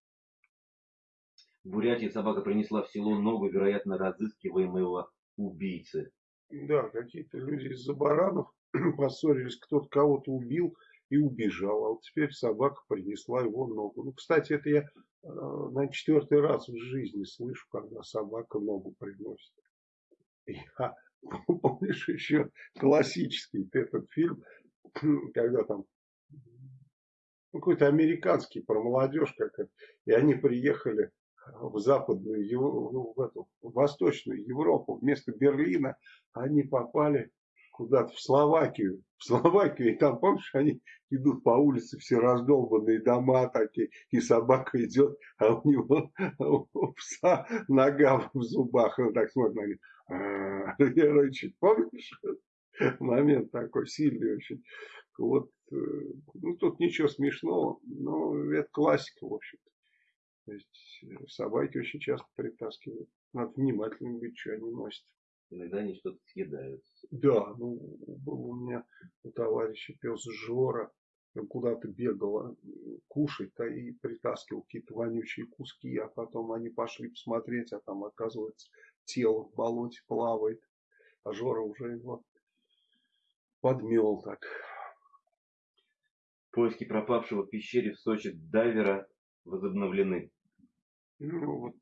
В Бурятии собака принесла в село ногу, вероятно, разыскиваемого убийцы. Да, какие-то люди из-за баранов поссорились, кто-то кого-то убил и убежал. А вот теперь собака принесла его ногу. Ну, кстати, это я э, на четвертый раз в жизни слышу, когда собака ногу приносит. Я, помнишь, еще классический этот фильм, когда там ну, какой-то американский про молодежь, как это, и они приехали в западную, ну, в, эту, в восточную Европу, вместо Берлина они попали куда-то в Словакию. В Словакию, и там, помнишь, они идут по улице, все раздолбанные дома такие, и собака идет, а у него у пса нога в зубах, он так смотрит на них, «А, рычит, помнишь? Момент такой сильный очень. Вот, э, ну, тут ничего смешного, но это классика, в общем-то. То есть э, собаки очень часто притаскивают. Надо внимательным быть, что они носят. Иногда они что-то съедают. Да, ну, был у меня у товарища пес Жора, он куда-то бегал а, кушать-то и притаскивал какие-то вонючие куски, а потом они пошли посмотреть, а там, оказывается, тело в болоте плавает, а Жора уже его подмел так. Поиски пропавшего в пещере в Сочи дайвера возобновлены. Ну вот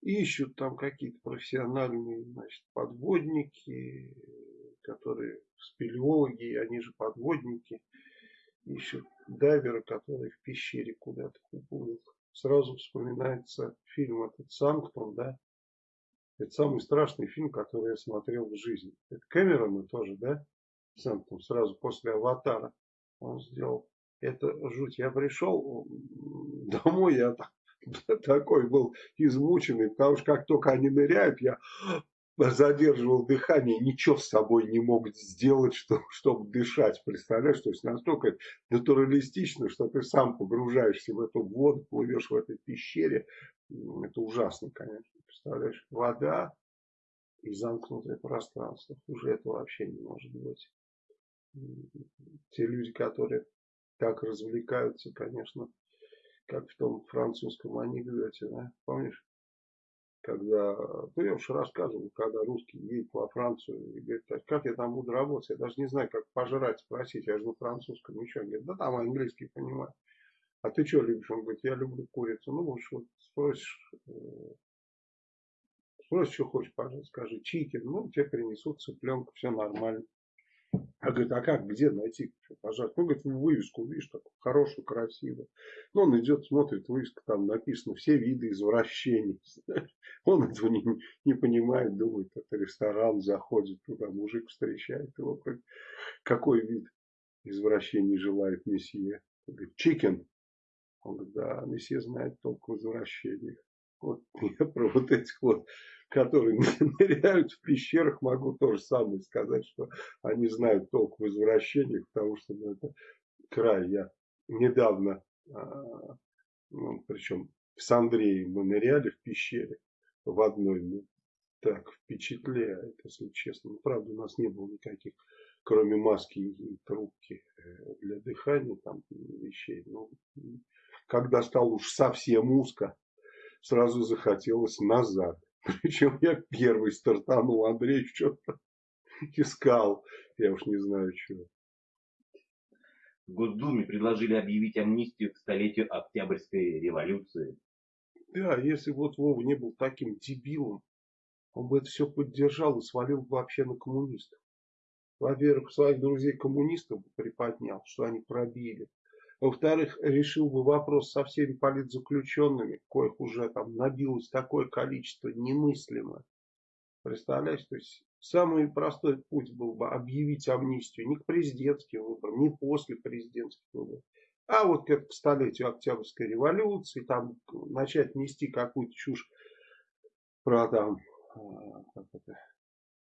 ищут там какие-то профессиональные значит, подводники, которые спелеологи, они же подводники, ищут дайвера, который в пещере куда-то уплыл. Сразу вспоминается фильм этот «Санктум», да? Это самый страшный фильм, который я смотрел в жизни. Это Кэмерона тоже, да? «Санктум», сразу после «Аватара» он сделал. Это жуть. Я пришел домой, я такой был измученный, потому что как только они ныряют, я задерживал дыхание, ничего с собой не мог сделать, что, чтобы дышать. Представляешь, то есть настолько натуралистично, что ты сам погружаешься в эту воду, плывешь в этой пещере. Это ужасно, конечно. Представляешь, вода и замкнутое пространство. Уже это вообще не может быть. Те люди, которые так развлекаются, конечно, как в том французском анекдоте, да, помнишь? Когда, ну я уж рассказывал, когда русский едет во Францию и говорит, «А как я там буду работать, я даже не знаю, как пожрать, спросить, я же на французском. Он говорит, да там английский понимаю. А ты что любишь? Он говорит, я люблю курицу. Ну, уж вот спросишь, спросишь, что хочешь, пожалуйста, скажи, чикен, ну, тебе принесут цыпленка, все нормально. А говорит, а как, где найти, пожалуйста? Ну, говорит, вывеску, видишь, такую хорошую, красивую. Ну, он идет, смотрит, вывеска, там написано все виды извращений. Он этого не, не понимает, думает, это ресторан, заходит туда, мужик встречает его. Какой вид извращений желает месье? Он говорит, чикен. Он говорит, да, месье знает толк в извращениях. Вот я про вот этих вот которые ныряют в пещерах, могу то же самое сказать, что они знают толк в извращениях, потому что ну, это край. Я недавно, а, ну, причем с Андреем мы ныряли в пещере в одной, ну, так впечатляет, если честно. Ну, правда, у нас не было никаких, кроме маски и трубки э, для дыхания, там вещей. Но когда стал уж совсем узко, сразу захотелось назад. Причем я первый стартанул, Андрей что-то искал. Я уж не знаю, чего. В Госдуме предложили объявить амнистию к столетию Октябрьской революции. Да, если вот Вова не был таким дебилом, он бы это все поддержал и свалил бы вообще на коммунистов. Во-первых, своих друзей коммунистов бы приподнял, что они пробили. Во-вторых, решил бы вопрос со всеми политзаключенными, коих уже там набилось такое количество немыслимо. Представляешь, то есть самый простой путь был бы объявить амнистию не к президентским выборам, не после президентских выборов, а вот к столетию Октябрьской революции, там начать нести какую-то чушь про там, а, как это,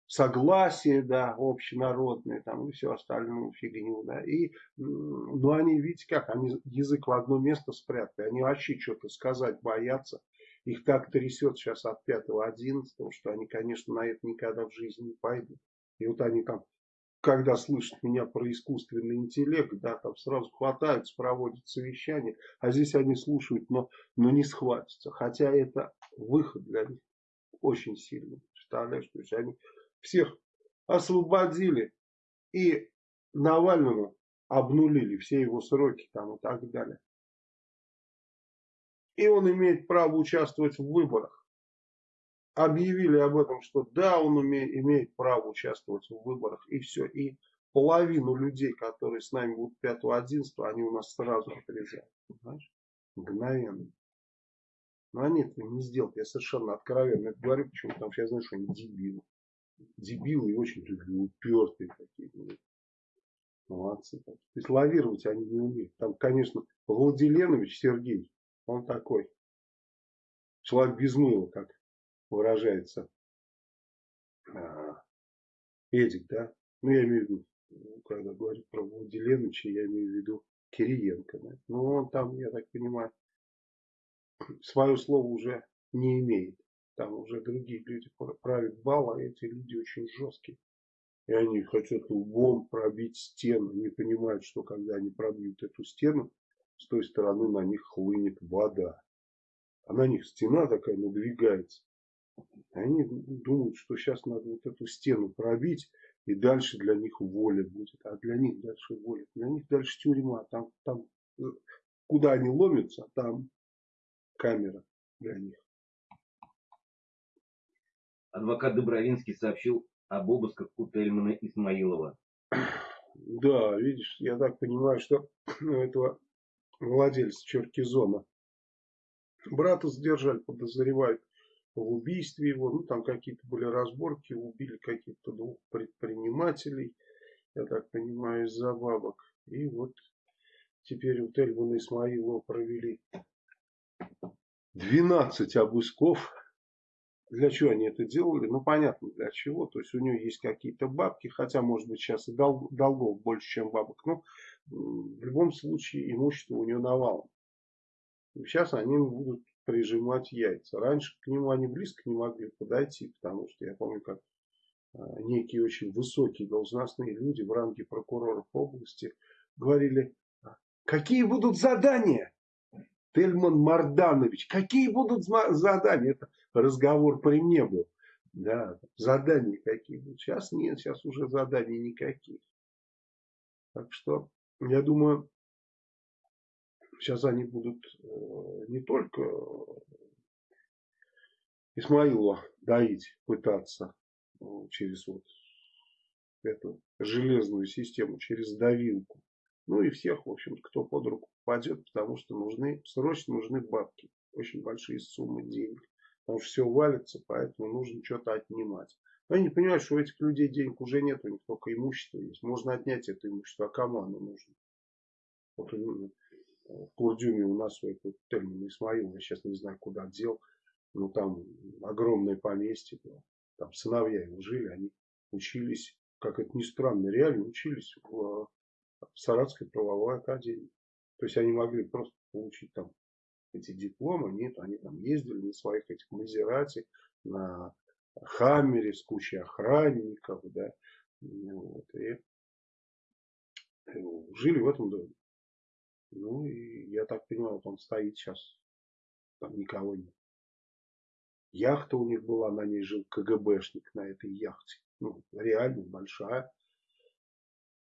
согласие, да, общенародное, там, и все остальную фигню, да, и, ну, они, видите как, они язык в одно место спрятали, они вообще что-то сказать боятся, их так трясет сейчас от 5-11, что они, конечно, на это никогда в жизни не пойдут, и вот они там, когда слышат меня про искусственный интеллект, да, там сразу хватаются, проводят совещание, а здесь они слушают, но, но не схватятся, хотя это выход для них. Очень сильно. Представляешь, то есть они всех освободили и Навальному обнулили все его сроки там и так далее. И он имеет право участвовать в выборах. Объявили об этом, что да, он умеет, имеет право участвовать в выборах. И все. И половину людей, которые с нами будут 5-11, они у нас сразу отрезают. Понимаешь? Мгновенно. Но они это не сделают. Я совершенно откровенно это говорю, почему потому что я знаю, что они дебилы. Дебилы и очень упертые такие. Молодцы. То есть лавировать они не умеют. Там, конечно, Владиленович Сергей, он такой. Человек без мыла, как выражается а, Эдик, да? Ну, я имею в виду, когда говорю про Владиленовича, я имею в виду Кириенко. Да? Ну, он там, я так понимаю, свое слово уже не имеет. Там уже другие люди правят бал, а эти люди очень жесткие. И они хотят лбом пробить стену. Не понимают, что когда они пробьют эту стену, с той стороны на них хлынет вода. А на них стена такая надвигается. И они думают, что сейчас надо вот эту стену пробить, и дальше для них воля будет. А для них дальше воля. Для них дальше тюрьма. Там, там э, куда они ломятся, там камера для них. Адвокат Добровинский сообщил об обысках у Тельмана Исмаилова. Да, видишь, я так понимаю, что этого владельца Черкизона брата задержали, подозревают в убийстве его. Ну, там какие-то были разборки, убили каких-то двух предпринимателей, я так понимаю, из-за бабок. И вот теперь у Тельмана Исмаилова провели 12 обысков. Для чего они это делали? Ну, понятно для чего. То есть, у нее есть какие-то бабки, хотя, может быть, сейчас и дол долгов больше, чем бабок. Но в любом случае имущество у нее навалом. И сейчас они будут прижимать яйца. Раньше к нему они близко не могли подойти, потому что я помню, как а, некие очень высокие должностные люди в ранге прокуроров области говорили, какие будут задания? Тельман Марданович, какие будут задания? Это разговор при мне был. Да, задания какие будут. Сейчас нет, сейчас уже заданий никаких. Так что, я думаю, сейчас они будут э, не только Исмаилова доить пытаться э, через вот эту железную систему, через давилку, ну и всех, в общем кто под руку попадет, потому что нужны, срочно нужны бабки. Очень большие суммы денег. Потому что все валится, поэтому нужно что-то отнимать. Но не понимают, что у этих людей денег уже нет, у них только имущество есть. Можно отнять это имущество, а кому оно нужно? Вот в Курдюме у нас свой термин Исмаил, я сейчас не знаю, куда дел. Но там огромное поместье было. Там сыновья его жили, они учились, как это ни странно, реально учились в Саратской правовой академии. То есть они могли просто получить там эти дипломы. Нет, они там ездили на своих этих Мазерати, на Хаммере с кучей охранников, да, вот, и жили в этом доме. Ну, и я так понимаю, вот он стоит сейчас, там никого нет. Яхта у них была, на ней жил КГБшник на этой яхте. Ну, реально большая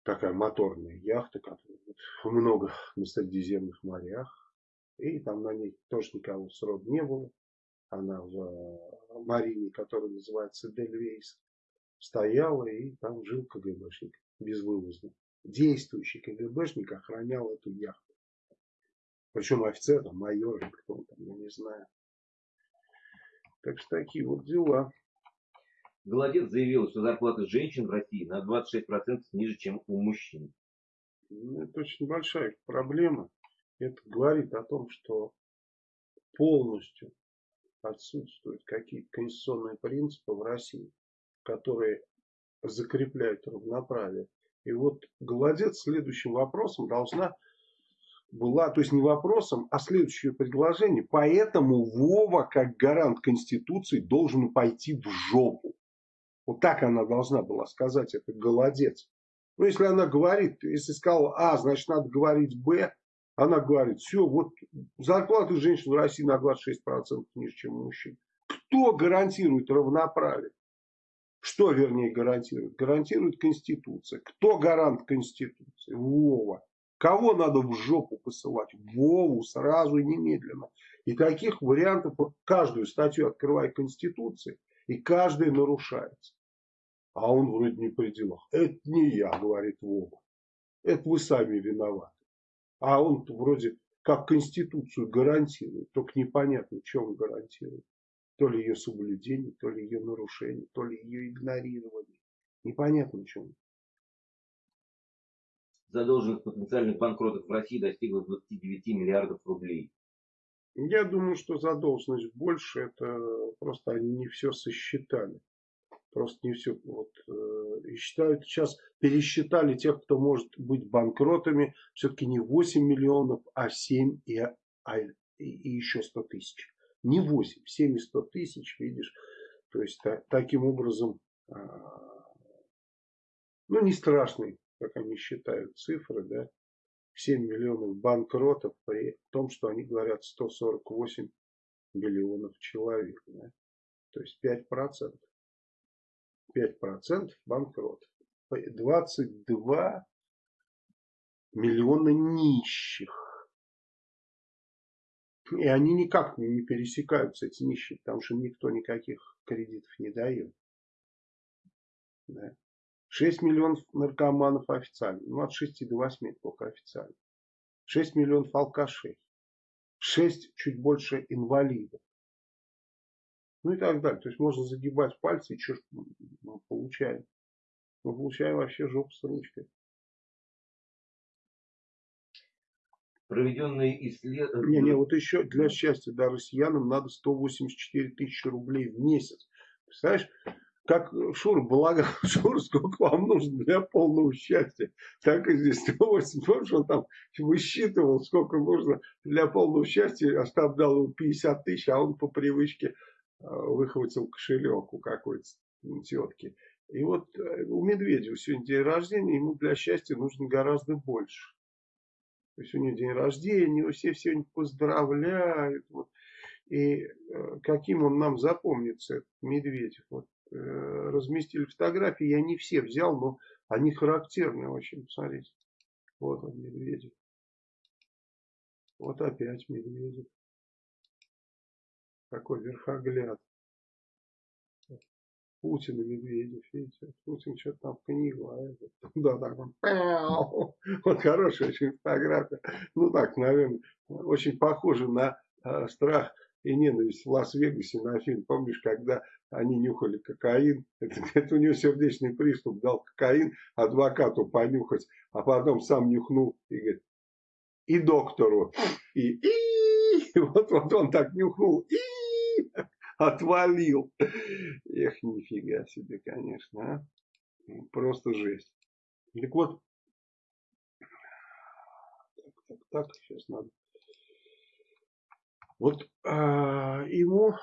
такая моторная яхта, которая много на Средиземных морях. И там на ней тоже никого срок не было. Она в э, марине, которая называется Дельвейс, стояла и там жил КГБшник безвылазно. Действующий КГБшник охранял эту яхту. Причем офицер, там, майор, кто там, я не знаю. Так что такие вот дела. Голодец заявил, что зарплата женщин в России на 26% ниже, чем у мужчин. Ну, это очень большая проблема. Это говорит о том, что полностью отсутствуют какие-то конституционные принципы в России, которые закрепляют равноправие. И вот Голодец следующим вопросом должна была, то есть не вопросом, а следующее предложение. Поэтому Вова, как гарант Конституции, должен пойти в жопу. Вот так она должна была сказать, это голодец. Ну, если она говорит, если сказала А, значит, надо говорить Б, она говорит, все, вот зарплата женщин в России на 26% ниже, чем у мужчин. Кто гарантирует равноправие? Что, вернее, гарантирует? Гарантирует Конституция. Кто гарант Конституции? Вова. Кого надо в жопу посылать? Вову сразу и немедленно. И таких вариантов, каждую статью открывай Конституции, и каждая нарушается. А он вроде не при делах. Это не я, говорит Вова. Это вы сами виноваты. А он вроде как Конституцию гарантирует, только непонятно, что он гарантирует. То ли ее соблюдение, то ли ее нарушение, то ли ее игнорирование. Непонятно, что он. Задолженность потенциальных банкротов в России достигла 29 миллиардов рублей. Я думаю, что задолженность больше, это просто они не все сосчитали. Просто не все. Вот, э, и считают, сейчас пересчитали тех, кто может быть банкротами, все-таки не 8 миллионов, а 7 и, а, и, еще 100 тысяч. Не 8, 7 и 100 тысяч, видишь. То есть та, таким образом, э, ну не страшный, как они считают, цифры, да. 7 миллионов банкротов при том, что они говорят 148 миллионов человек. Да? То есть 5 процентов. 5 процентов банкротов. 22 миллиона нищих. И они никак не пересекаются, эти нищие, потому что никто никаких кредитов не дает. Да. 6 миллионов наркоманов официально. Ну, от 6 до 8 только официально. 6 миллионов алкашей. 6 чуть больше инвалидов. Ну и так далее. То есть можно загибать пальцы и что мы получаем? Мы получаем вообще жопу с ручкой. Проведенные исследования... Не, не, вот еще для счастья, да, россиянам надо 184 тысячи рублей в месяц. Представляешь, как Шур Балаган, Шур, сколько вам нужно для полного счастья, так и здесь 180, помнишь, он там высчитывал, сколько нужно для полного счастья, Остап дал ему 50 тысяч, а он по привычке выхватил кошелек у какой-то тетки. И вот э, у Медведева сегодня день рождения, ему для счастья нужно гораздо больше. То есть у него день рождения, его все сегодня поздравляют. Вот. И э, каким он нам запомнится, этот Медведев. Вот Э, разместили фотографии. Я не все взял, но они характерны очень. Посмотрите. Вот он, Медведев. Вот опять Медведев. Такой верхогляд. Путин и Медведев, видите, Путин что-то там книгу, а это, да, так он, вот хорошая очень фотография, ну так, наверное, очень похоже на э, страх и ненависть в Лас-Вегасе на фильм. Помнишь, когда они нюхали кокаин, это, это у него сердечный приступ, дал кокаин адвокату понюхать, а потом сам нюхнул и говорит, и доктору, и, и вот, вот он так нюхнул, и отвалил. Эх, нифига себе, конечно, а? Просто жесть. Так вот, так, так, так, сейчас надо вот а, ему,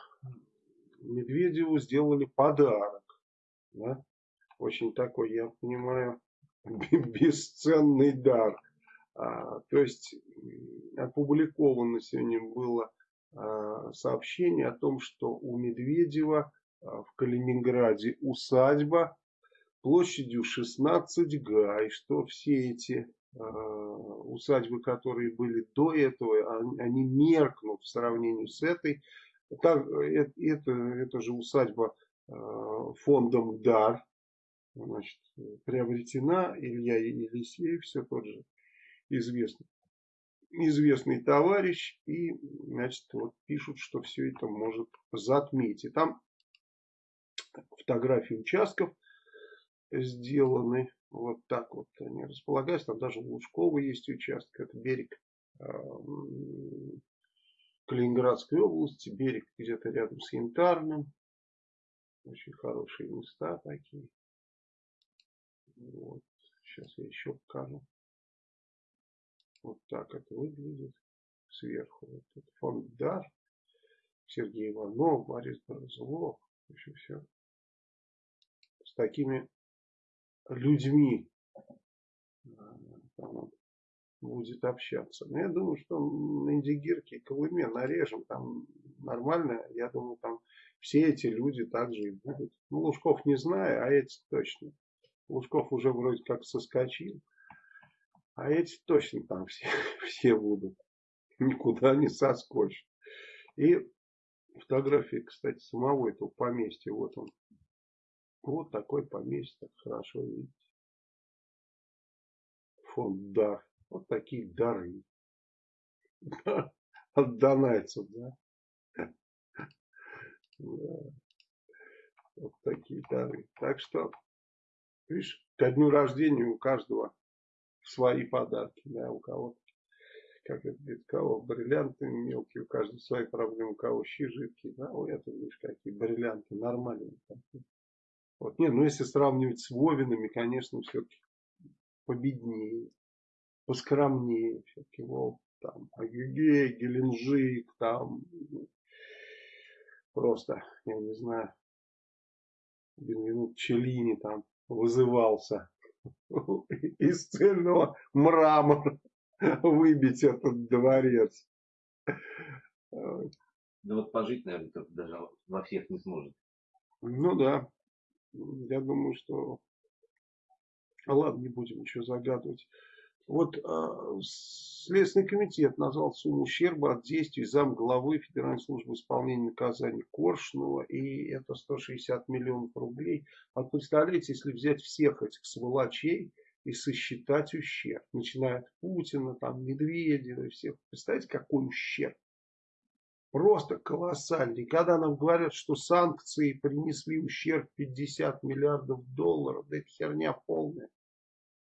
Медведеву, сделали подарок. Да? Очень такой, я понимаю, бесценный дар. А, то есть опубликовано сегодня было сообщение о том, что у Медведева а, в Калининграде усадьба площадью 16 га, и что все эти Э, усадьбы, которые были до этого, они меркнут в сравнении с этой. Так, это, это, же усадьба э, фондом ДАР, значит, приобретена Илья Елисеев, все тот же известный, известный товарищ, и, значит, вот пишут, что все это может затмить. И там фотографии участков сделаны, вот так вот они располагаются. Там даже Лужкова есть участок. Это берег э, Калининградской области. Берег где-то рядом с Янтарным. Очень хорошие места такие. Вот. Сейчас я еще покажу. Вот так это выглядит сверху. Вот это фонд. Сергей Иванов, Борис Борзлов. В общем, все. С такими людьми там, будет общаться. Но я думаю, что на Индигирке и Колыме нарежем, там нормально. Я думаю, там все эти люди также и будут. Ну, Лужков не знаю, а эти точно. Лужков уже вроде как соскочил. А эти точно там все, все будут. Никуда не соскочат. И фотография, кстати, самого этого поместья. Вот он. Вот такой поместье. Хорошо видите. Фонд дар. Вот такие дары. От донайцев, да? Вот такие дары. Так что, видишь, ко дню рождения у каждого свои подарки, да, у кого-то, как это говорит, кого бриллианты мелкие, у каждого свои проблемы, у кого щи жидкие, да, у этого, видишь, какие бриллианты нормальные. Вот, не, ну если сравнивать с Вовинами, конечно, все-таки победнее, поскромнее, все-таки Вов, там, Агюгей, Геленджик, там, просто, я не знаю, Бенвенут Челини там вызывался из цельного мрамора выбить этот дворец. Да вот пожить, наверное, даже во всех не сможет. Ну да. Я думаю, что... Ладно, не будем ничего загадывать. Вот э, Следственный комитет назвал сумму ущерба от действий зам главы Федеральной службы исполнения наказаний Коршунова, и это 160 миллионов рублей. А представляете, если взять всех этих сволочей и сосчитать ущерб, начиная от Путина, там, Медведева и всех, представляете, какой ущерб? Просто колоссальный. Когда нам говорят, что санкции принесли ущерб 50 миллиардов долларов, да это херня полная.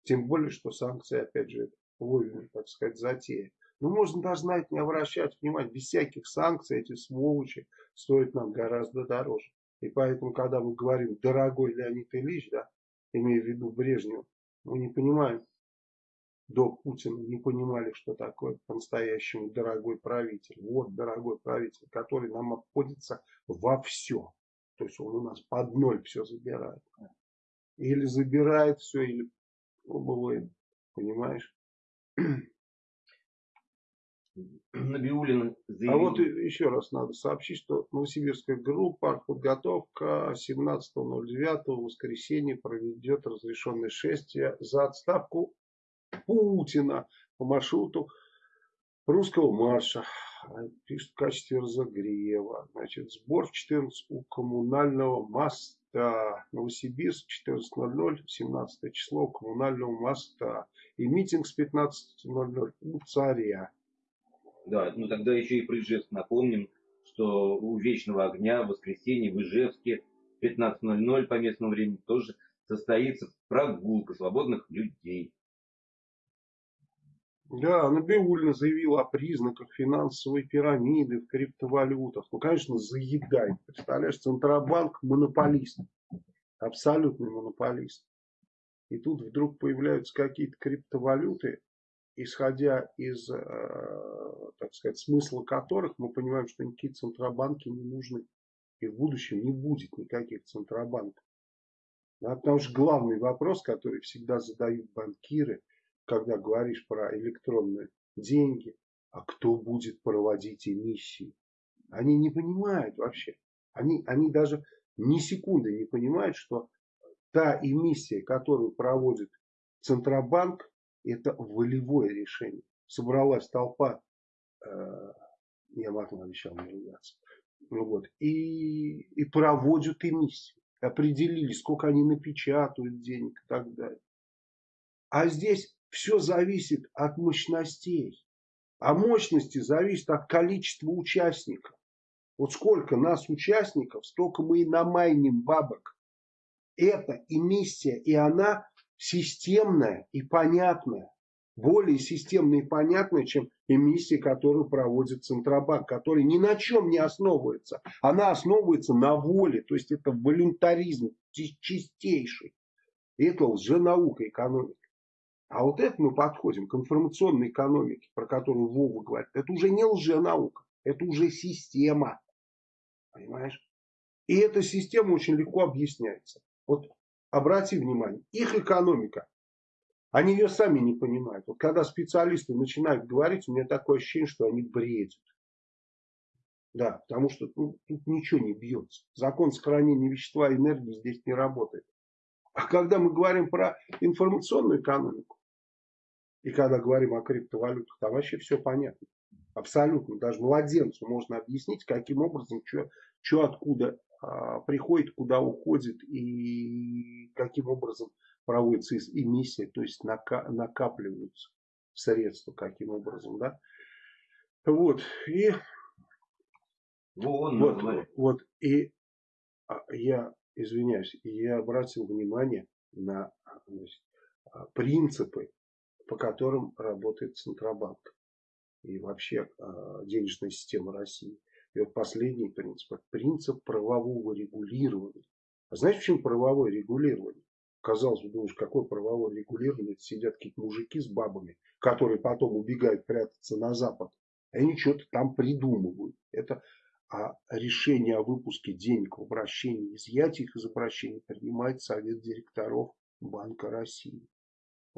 Тем более, что санкции, опять же, вовремя, так сказать, затея. Но можно даже на это не обращать внимания. Без всяких санкций эти сволочи стоят нам гораздо дороже. И поэтому, когда мы говорим «дорогой Леонид Ильич», да, имея в виду Брежнева, мы не понимаем, до Путина не понимали, что такое по-настоящему дорогой правитель. Вот дорогой правитель, который нам обходится во все. То есть он у нас под ноль все забирает. Или забирает все, или Лобовой, понимаешь? Набиулин заявил... А вот еще раз надо сообщить, что Новосибирская группа подготовка 17.09 в воскресенье проведет разрешенное шествие за отставку Путина по маршруту русского марша. Пишет в качестве разогрева. Значит, сбор в 14 у коммунального моста Новосибирск 14.00, 17 число коммунального моста. И митинг с 15.00 у царя. Да, ну тогда еще и про Ижевск напомним, что у Вечного огня в воскресенье в Ижевске 15.00 по местному времени тоже состоится прогулка свободных людей. Да, Набиулина заявила о признаках финансовой пирамиды в криптовалютах. Ну, конечно, заедает. Представляешь, Центробанк монополист. Абсолютный монополист. И тут вдруг появляются какие-то криптовалюты, исходя из, э, так сказать, смысла которых мы понимаем, что никакие центробанки не нужны. И в будущем не будет никаких центробанков. Да, потому что главный вопрос, который всегда задают банкиры – когда говоришь про электронные деньги, а кто будет проводить эмиссии? Они не понимают вообще. Они, они даже ни секунды не понимают, что та эмиссия, которую проводит Центробанк, это волевое решение. Собралась толпа, э, я матом обещал не ругаться, ну вот, и, и проводят эмиссии. Определили, сколько они напечатают денег и так далее. А здесь все зависит от мощностей. А мощности зависит от количества участников. Вот сколько нас участников, столько мы и намайним бабок. Это эмиссия, и она системная и понятная. Более системная и понятная, чем эмиссия, которую проводит Центробанк, который ни на чем не основывается. Она основывается на воле, то есть это волюнтаризм чистейший. И это лженаука экономика. А вот это мы подходим к информационной экономике, про которую Вова говорит. Это уже не лженаука, это уже система. Понимаешь? И эта система очень легко объясняется. Вот обрати внимание, их экономика, они ее сами не понимают. Вот когда специалисты начинают говорить, у меня такое ощущение, что они бредят. Да, потому что ну, тут ничего не бьется. Закон сохранения вещества и энергии здесь не работает. А когда мы говорим про информационную экономику, и когда говорим о криптовалютах, там вообще все понятно. Абсолютно. Даже младенцу можно объяснить, каким образом, что откуда а, приходит, куда уходит и каким образом проводится эмиссия, то есть нака, накапливаются средства, каким образом, да. Вот, и Вон, вот, вот, и а, я извиняюсь, я обратил внимание на значит, а, принципы, по которым работает Центробанк и вообще э, денежная система России. И вот последний принцип, принцип правового регулирования. А знаете, почему правовое регулирование? Казалось бы, думаешь, какое правовое регулирование? Это сидят какие-то мужики с бабами, которые потом убегают прятаться на Запад. И они что-то там придумывают. Это а решение о выпуске денег в обращении, изъятии их из обращения принимает Совет директоров Банка России.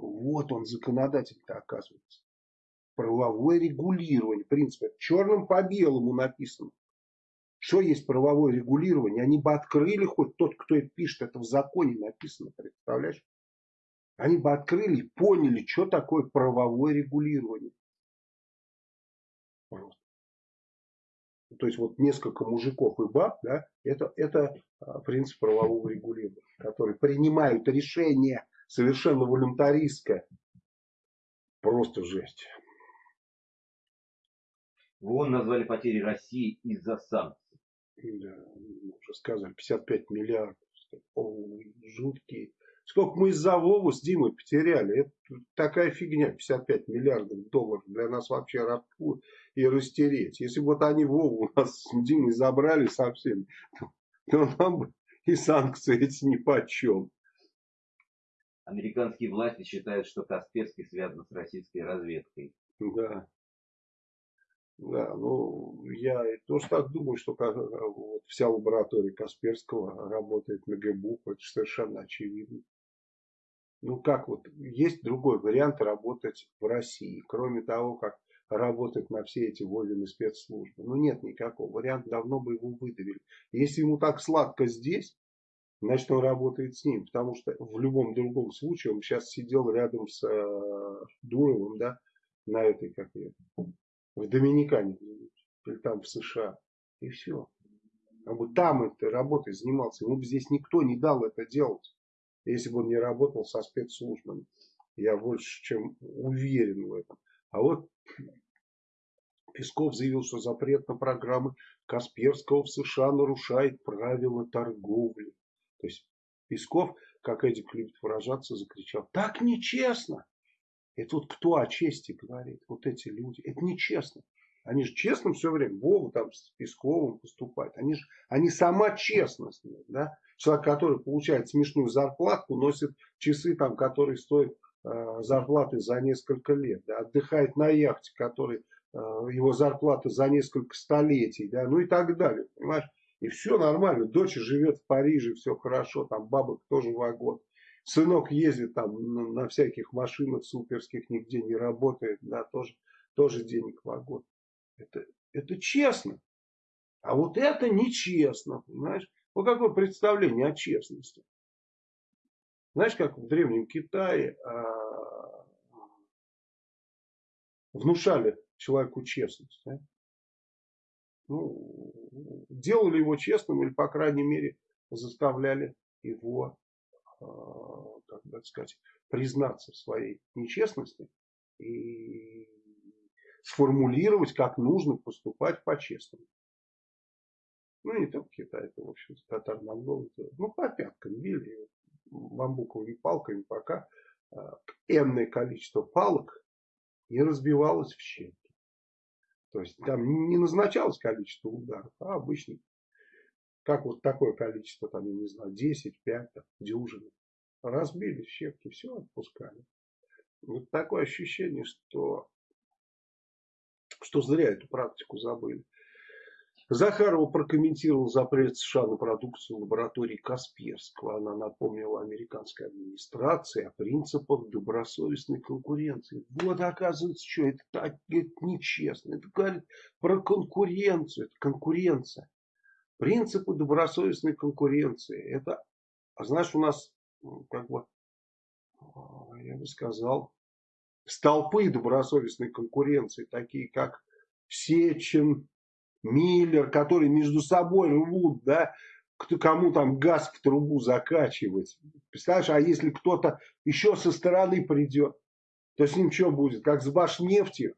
Вот он, законодатель-то оказывается. Правовое регулирование, принцип, это черным по белому написано. Что есть правовое регулирование? Они бы открыли хоть тот, кто это пишет, это в законе написано, представляешь? Они бы открыли и поняли, что такое правовое регулирование. Просто. То есть вот несколько мужиков и баб, да, это, это а, принцип правового регулирования, которые принимают решение совершенно волюнтаристское. Просто жесть. ВОН назвали потери России из-за санкций. Да, уже сказали, 55 миллиардов. О, жуткие. Сколько мы из-за Вову с Димой потеряли. Это такая фигня, 55 миллиардов долларов. Для нас вообще рабку и растереть. Если бы вот они Вову у нас с Димой забрали совсем, то нам бы и санкции эти ни по чем. Американские власти считают, что Касперский связан с российской разведкой. Да. Да, ну, я тоже так думаю, что вот, вся лаборатория Касперского работает на ГБУ, это совершенно очевидно. Ну, как вот, есть другой вариант работать в России, кроме того, как работать на все эти Вовины спецслужбы. Ну, нет никакого. Вариант давно бы его выдавили. Если ему так сладко здесь, значит, он работает с ним. Потому что в любом другом случае он сейчас сидел рядом с э, Дуровым, да, на этой, как я, в Доминикане, или там в США. И все. Он бы там этой работой занимался. Ему бы здесь никто не дал это делать, если бы он не работал со спецслужбами. Я больше чем уверен в этом. А вот Песков заявил, что запрет на программы Касперского в США нарушает правила торговли. То есть Песков, как Эдик любит выражаться, закричал, так нечестно. Это вот кто о чести говорит? Вот эти люди. Это нечестно. Они же честно все время, Вова там с Песковым поступают. Они же, они сама честность. Да? Человек, который получает смешную зарплату, носит часы, там, которые стоят э, зарплаты за несколько лет. Да? Отдыхает на яхте, который э, его зарплата за несколько столетий. Да? Ну и так далее. Понимаешь? И все нормально. Дочь живет в Париже, все хорошо. Там бабок тоже вагон. Сынок ездит там на, всяких машинах суперских, нигде не работает, да, тоже, тоже денег вагон. Это, это честно. А вот это нечестно, понимаешь? Вот какое представление о честности. Знаешь, как в Древнем Китае а, внушали человеку честность. Да? Ну, делали его честным или, по крайней мере, заставляли его Э, как бы сказать, признаться в своей нечестности и сформулировать, как нужно поступать по-честному. Ну, не только Китай, это, в общем, татар монголы ну, по пяткам били бамбуковыми палками, пока э, энное количество палок не разбивалось в щепки. То есть там не назначалось количество ударов, а обычно как вот такое количество, там, я не знаю, 10, 5, там, дюжины. Разбили щепки, все отпускали. Вот такое ощущение, что, что зря эту практику забыли. Захарова прокомментировал запрет США на продукцию лаборатории Касперского. Она напомнила американской администрации о принципах добросовестной конкуренции. Вот оказывается, что это, так, это нечестно. Это говорит про конкуренцию. Это конкуренция. Принципы добросовестной конкуренции. Это, а знаешь, у нас, как бы, я бы сказал, столпы добросовестной конкуренции, такие как Сечин, Миллер, которые между собой рвут, да, кто, кому там газ в трубу закачивать. Представляешь, а если кто-то еще со стороны придет, то с ним что будет? Как с Башнефтью?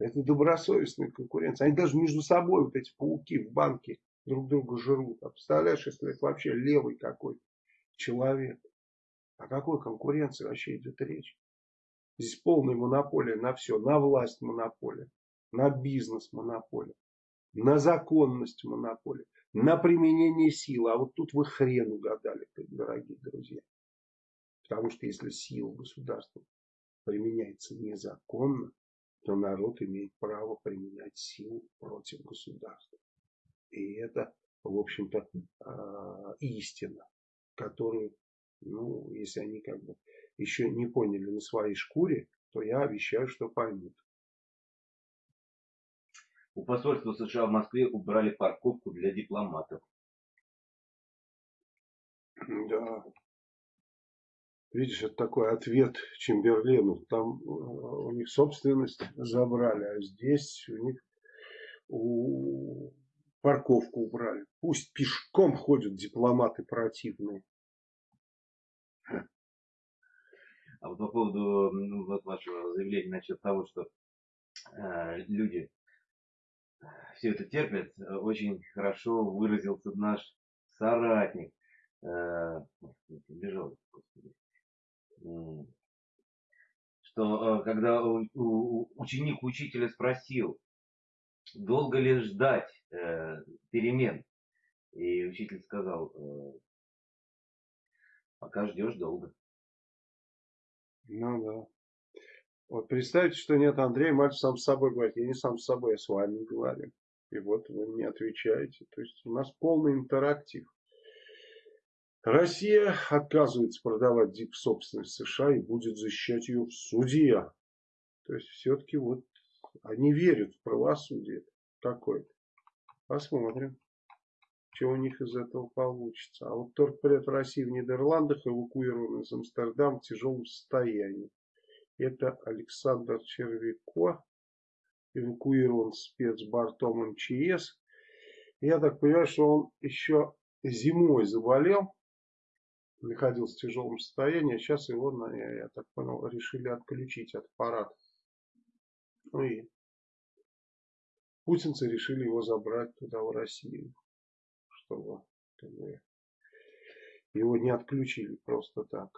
Это добросовестная конкуренция. Они даже между собой, вот эти пауки в банке, друг друга жрут. А представляешь, если это вообще левый какой человек? О какой конкуренции вообще идет речь? Здесь полная монополия на все. На власть монополия, на бизнес монополия на законность монополии, на применение силы. А вот тут вы хрен угадали, дорогие друзья. Потому что если сила государства применяется незаконно, то народ имеет право применять силу против государства. И это, в общем-то, а, истина, которую, ну, если они как бы еще не поняли на своей шкуре, то я обещаю, что поймут. У посольства США в Москве убрали парковку для дипломатов. Да. Видишь, это такой ответ Чемберлену. Там э, у них собственность забрали, а здесь у них у... парковку убрали. Пусть пешком ходят дипломаты противные. А вот по поводу вот вашего заявления насчет того, что э, люди все это терпят, э, очень хорошо выразился наш соратник. Э, бежал, что э, когда ученик учителя спросил, долго ли ждать перемен, и учитель сказал, пока ждешь долго. Ну да. Вот представьте, что нет Андрея, мальчик сам с собой говорит, я не сам с собой, я с вами говорю. И вот вы мне отвечаете. То есть у нас полный интерактив. Россия отказывается продавать дип собственность США и будет защищать ее в суде. То есть все-таки вот они верят в правосудие какое-то. Посмотрим, что у них из этого получится. А вот торгпред России в Нидерландах эвакуирован из Амстердама в тяжелом состоянии. Это Александр Червяко, эвакуирован спецбортом МЧС. Я так понимаю, что он еще зимой заболел, находился в тяжелом состоянии, а сейчас его, я так понял, решили отключить от аппарата. Ну и путинцы решили его забрать туда, в Россию, чтобы его не отключили просто так.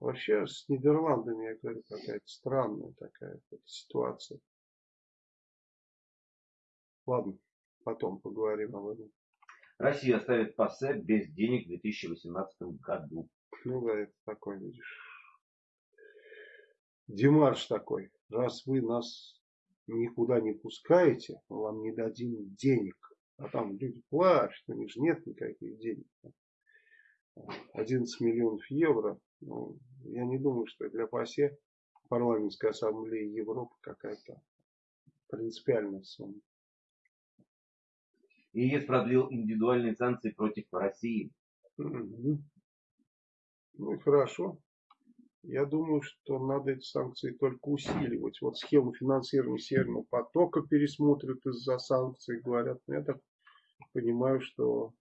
Вообще с Нидерландами, я говорю, какая-то странная такая ситуация. Ладно, потом поговорим об этом. Россия оставит ПАСЕ без денег в 2018 году. Ну да, это такой, видишь, демарш такой. Раз вы нас никуда не пускаете, мы вам не дадим денег. А там люди плачут, у них же нет никаких денег. 11 миллионов евро. Ну, я не думаю, что для ПАСЕ парламентской ассамблеи Европы какая-то принципиальная сумма. ЕС продлил индивидуальные санкции против России. Ну и хорошо. Я думаю, что надо эти санкции только усиливать. Вот схему финансирования Северного потока пересмотрят из-за санкций, говорят. Но я так понимаю, что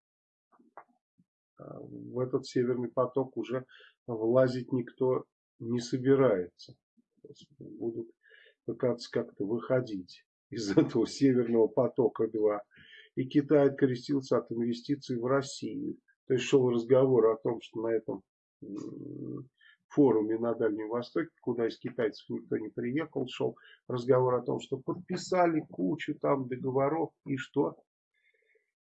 а, в этот Северный поток уже влазить никто не собирается. Будут пытаться как-то выходить из этого Северного потока-2. И Китай открестился от инвестиций в Россию. То есть шел разговор о том, что на этом форуме на Дальнем Востоке, куда из китайцев никто не приехал, шел разговор о том, что подписали кучу там договоров и что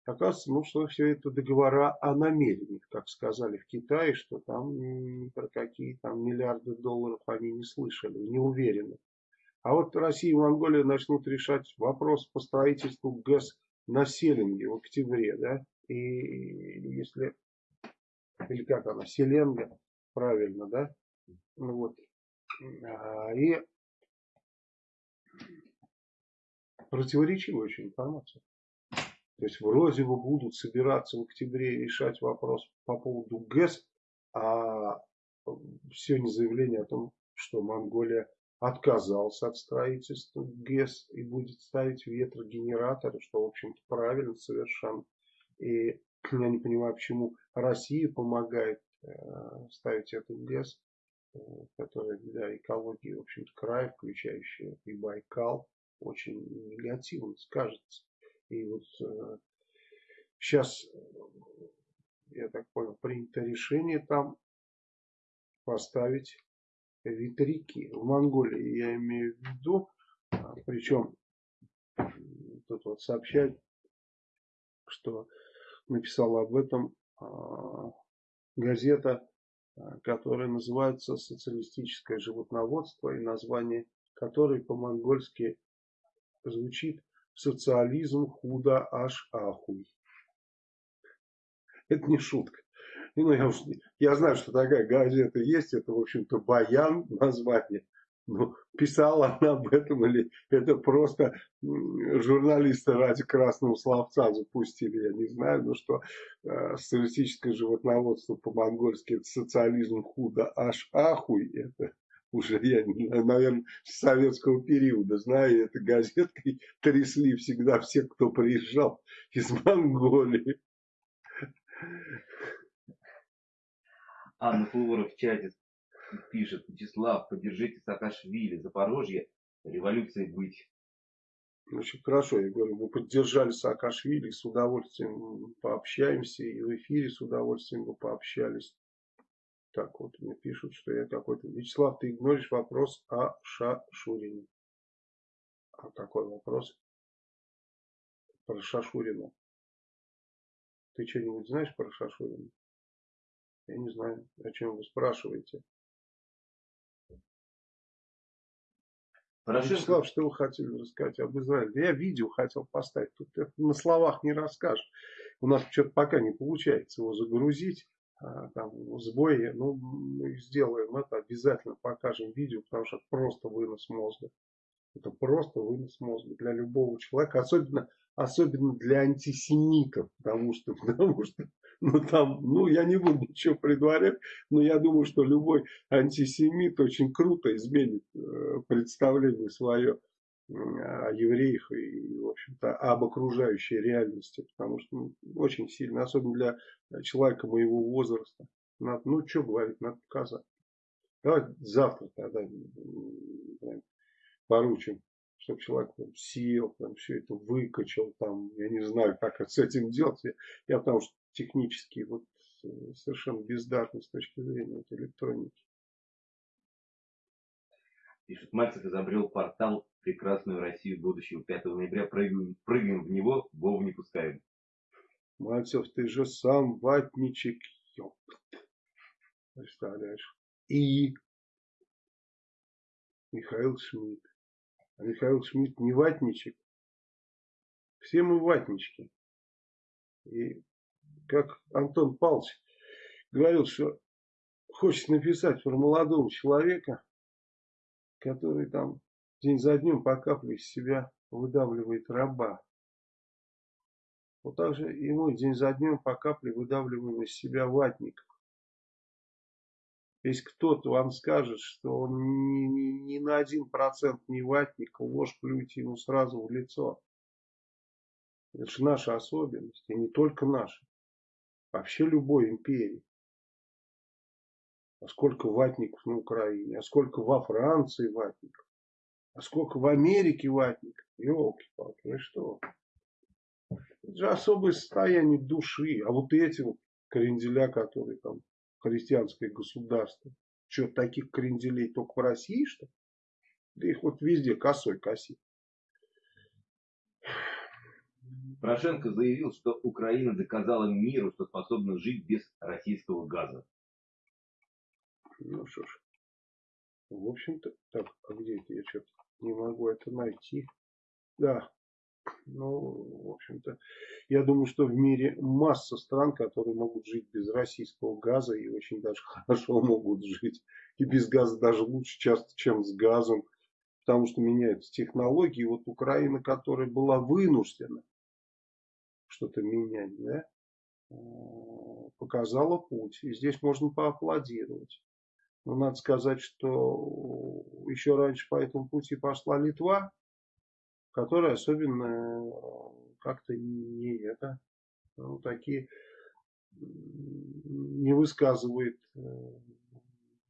Оказывается, ну, что все это договора о намерениях, как сказали в Китае, что там про какие там миллиарды долларов они не слышали, не уверены. А вот Россия и Монголия начнут решать вопрос по строительству ГЭС на Селенге в октябре, да, и если, или как она, Селенга, правильно, да, ну вот, а, и противоречивая очень информация. То есть вроде бы будут собираться в октябре решать вопрос по поводу ГЭС, а сегодня заявление о том, что Монголия отказался от строительства ГЭС и будет ставить ветрогенераторы, что, в общем-то, правильно совершенно. И я не понимаю, почему Россия помогает э, ставить этот ГЭС, э, который для экологии, в общем-то, край, включающий и Байкал, очень негативно скажется. И вот э, сейчас, я так понял, принято решение там поставить ветряки. В Монголии я имею в виду, а, причем тут вот сообщают, что написала об этом а, газета, а, которая называется «Социалистическое животноводство» и название которой по-монгольски звучит «Социализм худо аж ахуй». Это не шутка. Ну, я, уж, я знаю, что такая газета есть, это, в общем-то, Баян название. Ну, писала она об этом или это просто журналисты ради красного словца запустили, я не знаю, но что э, социалистическое животноводство по-монгольски это социализм худо аж ахуй, это уже я, наверное, с советского периода знаю, это газеткой трясли всегда все, кто приезжал из Монголии. Анна Флора в чате пишет, Вячеслав, поддержите Саакашвили, Запорожье, революции быть. Очень хорошо, я говорю, мы поддержали Саакашвили, с удовольствием пообщаемся, и в эфире с удовольствием мы пообщались. Так вот, мне пишут, что я какой-то... Вячеслав, ты игноришь вопрос о Шашурине. А какой вопрос? Про Шашурина. Ты что-нибудь знаешь про Шашурина? Я не знаю, о чем вы спрашиваете. Порошенко... Вячеслав, что вы хотели рассказать об Израиле? Да я видео хотел поставить. Тут это на словах не расскажешь. У нас что-то пока не получается его загрузить. А, там сбои. Ну, мы сделаем это, обязательно покажем видео, потому что это просто вынос мозга. Это просто вынос мозга для любого человека, особенно, особенно для антисемитов, потому что, потому что ну, там, ну, я не буду ничего предварять, но я думаю, что любой антисемит очень круто изменит э, представление свое о евреях и, в общем-то, об окружающей реальности, потому что ну, очень сильно, особенно для человека моего возраста. Надо, ну, что говорить, надо показать. Давай завтра тогда поручим, чтобы человек там, сел, там, все это выкачал, там, я не знаю, как с этим делать. Я, я потому что технически вот э, совершенно бездарный с точки зрения вот, электроники. Пишет, Мальцев изобрел портал «Прекрасную Россию будущего». 5 ноября прыгаем, прыгаем в него, Вову не пускаем. Мальцев, ты же сам ватничек, ёпт. Представляешь? И Михаил Шмидт. А Михаил Шмидт не ватничек. Все мы ватнички. И как Антон Павлович говорил, что хочет написать про молодого человека, который там день за днем по капле из себя выдавливает раба. Вот так же и мы день за днем по капле выдавливаем из себя ватников. Если кто-то вам скажет, что он ни, ни, ни на один процент не ватник, ложь плюйте ему сразу в лицо. Это же наша особенность, и не только наша. Вообще любой империи. А сколько ватников на Украине, а сколько во Франции ватников, а сколько в Америке ватников. Елки-палки, ну что? Это же особое состояние души. А вот эти вот кренделя, которые там христианское государство. Что, таких кренделей только в России, что Да их вот везде косой косит. Порошенко заявил, что Украина доказала миру, что способна жить без российского газа. Ну что ж. В общем-то, так, а где это я что-то Не могу это найти. Да. Ну, в общем-то, я думаю, что в мире масса стран, которые могут жить без российского газа и очень даже хорошо могут жить. И без газа даже лучше часто, чем с газом. Потому что меняются технологии. Вот Украина, которая была вынуждена что-то менять, да, э, показала путь. И здесь можно поаплодировать. Но надо сказать, что еще раньше по этому пути пошла Литва, которая особенно как-то не это, ну, такие не высказывает, э,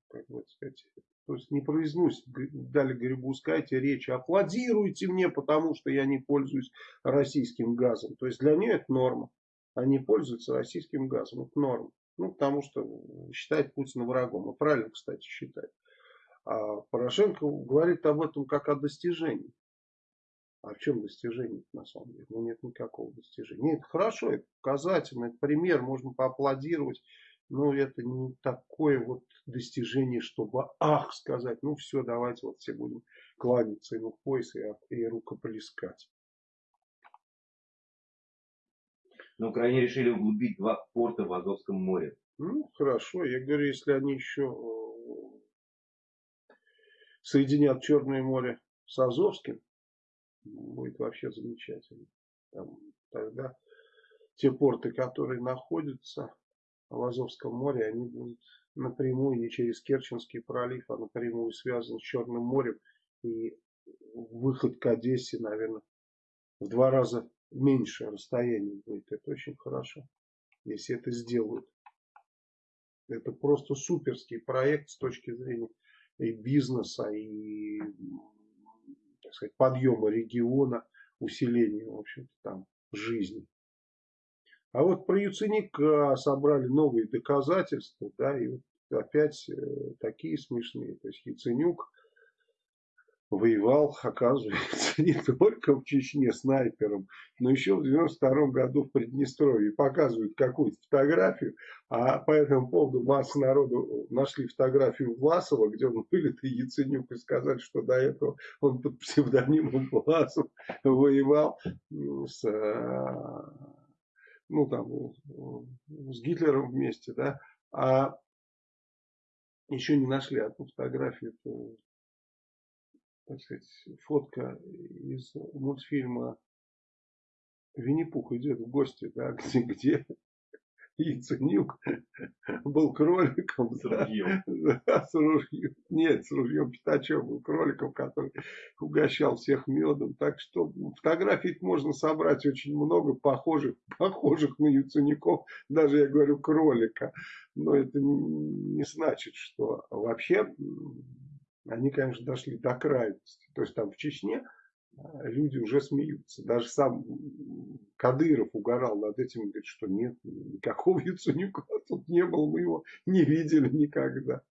как бы сказать, то есть не произносит, дали Грибускайте речи, аплодируйте мне, потому что я не пользуюсь российским газом. То есть для нее это норма. Они пользуются российским газом, это норма. Ну, потому что считает Путина врагом. И правильно, кстати, считает. А Порошенко говорит об этом как о достижении. А в чем достижение на самом деле? Ну, нет никакого достижения. Нет, хорошо, это показательно, это пример, можно поаплодировать. Но это не такое вот достижение, чтобы ах сказать, ну все, давайте вот все будем кланяться ему в пояс и, и рукоплескать. На Украине решили углубить два порта в Азовском море. Ну, хорошо. Я говорю, если они еще э, соединят Черное море с Азовским, будет вообще замечательно. Там, тогда те порты, которые находятся в Азовском море, они будут напрямую, не через Керченский пролив, а напрямую связаны с Черным морем. И выход к Одессе, наверное, в два раза меньше расстояние будет. Это очень хорошо, если это сделают. Это просто суперский проект с точки зрения и бизнеса, и так сказать, подъема региона, усиления, в общем-то, там жизни. А вот про Яценика собрали новые доказательства, да, и вот опять э, такие смешные. То есть Яценюк воевал, оказывается, не только в Чечне снайпером, но еще в 92 году в Приднестровье. Показывают какую-то фотографию, а по этому поводу масса народу нашли фотографию Власова, где он вылитый Яценюк, и сказали, что до этого он под псевдонимом Власов воевал с, ну, там, с Гитлером вместе, да, а еще не нашли одну фотографию так сказать, фотка из мультфильма Винни-Пух идет в гости, да, где, где Яценюк был кроликом. С ружьем. Да, с ружьем. Нет, с ружьем Пятачев был кроликом, который угощал всех медом. Так что фотографий можно собрать очень много похожих, похожих на Яценюков, даже я говорю кролика. Но это не значит, что вообще они, конечно, дошли до крайности. То есть там в Чечне а, люди уже смеются. Даже сам Кадыров угорал над этим, говорит, что нет, никакого Яценюка тут не было, мы его не видели никогда.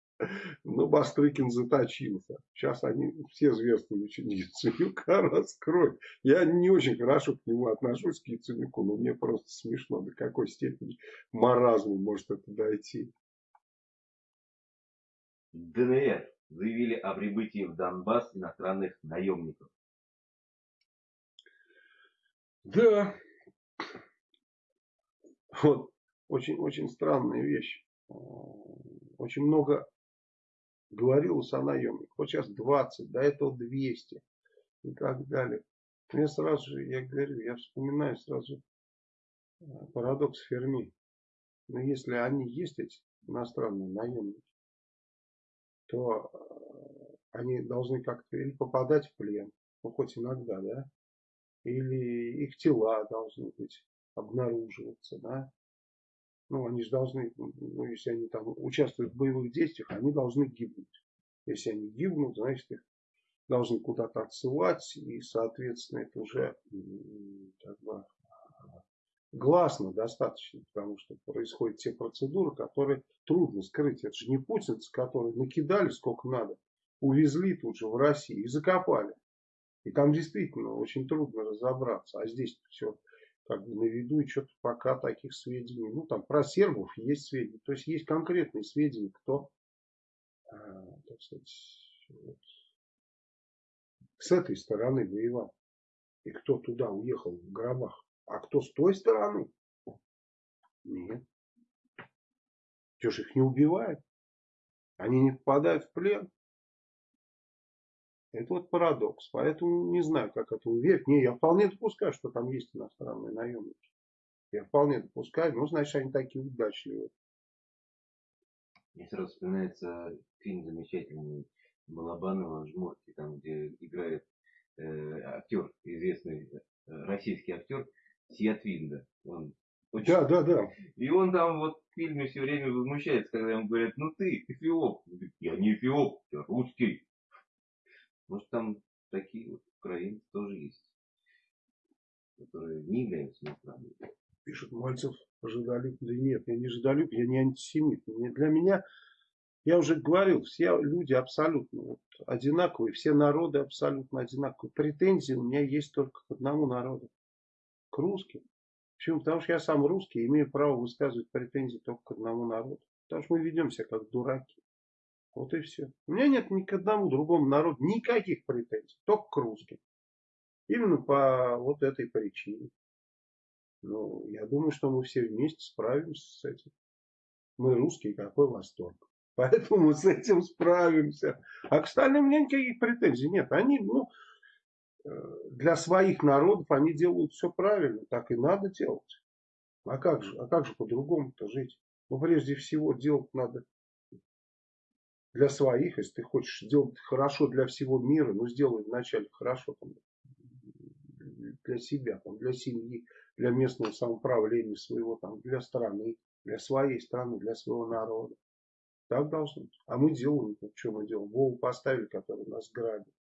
Но Бастрыкин заточился. Сейчас они все зверствуют Яценюка раскроют. Я не очень хорошо к нему отношусь, к Яценюку, но мне просто смешно, до какой степени маразма может это дойти. ДНР заявили о прибытии в Донбасс иностранных наемников. Да. Вот очень, очень странная вещь. Очень много говорилось о наемниках. Вот сейчас 20, до этого 200 и так далее. Мне сразу же, я говорю, я вспоминаю сразу э, парадокс Ферми. Но если они есть, эти иностранные наемники, то э, они должны как-то или попадать в плен, ну хоть иногда, да, или их тела должны быть обнаруживаться, да. Ну, они же должны, ну, если они там участвуют в боевых действиях, они должны гибнуть. Если они гибнут, значит, их должны куда-то отсылать, и, соответственно, это уже как бы, гласно достаточно, потому что происходят те процедуры, которые трудно скрыть. Это же не путинцы, которые накидали сколько надо, увезли тут же в Россию и закопали. И там действительно очень трудно разобраться. А здесь все как бы на виду, и что-то пока таких сведений. Ну, там про сербов есть сведения. То есть есть конкретные сведения, кто, э, так сказать, вот, с этой стороны воевал. И кто туда уехал в гробах. А кто с той стороны? Нет. Что ж их не убивают? Они не попадают в плен? Это вот парадокс. Поэтому не знаю, как это уверить. Не, я вполне допускаю, что там есть иностранные наемники. Я вполне допускаю. Ну, значит, они такие удачливые. Мне сразу вспоминается фильм замечательный Балабанова «Жмурки», там, где играет э, актер, известный э, российский актер Сиатвинда. Он очень... Да, да, да. И он там вот в фильме все время возмущается, когда ему говорят, ну ты эфиоп. Я не эфиоп, я русский. Может там такие вот украинцы тоже есть, которые не являются иностранными. Пишет Мальцев, ожидалюб. Да нет, я не ожидалюб, я не антисемит. Для меня, я уже говорил, все люди абсолютно вот, одинаковые, все народы абсолютно одинаковые. Претензии у меня есть только к одному народу, русским. Почему? Потому что я сам русский, имею право высказывать претензии только к одному народу. Потому что мы ведем себя как дураки. Вот и все. У меня нет ни к одному другому народу никаких претензий, только к русским. Именно по вот этой причине. Ну, я думаю, что мы все вместе справимся с этим. Мы русские, какой восторг. Поэтому мы с этим справимся. А к остальным у меня никаких претензий нет. Они, ну, для своих народов они делают все правильно. Так и надо делать. А как же, а как же по-другому-то жить? Ну, прежде всего, делать надо для своих, если ты хочешь сделать хорошо для всего мира, ну сделай вначале хорошо там, для себя, там, для семьи, для местного самоуправления своего, там, для страны, для своей страны, для своего народа. Так должно быть. А мы делаем, что мы делаем? Вову поставили, который нас грабит.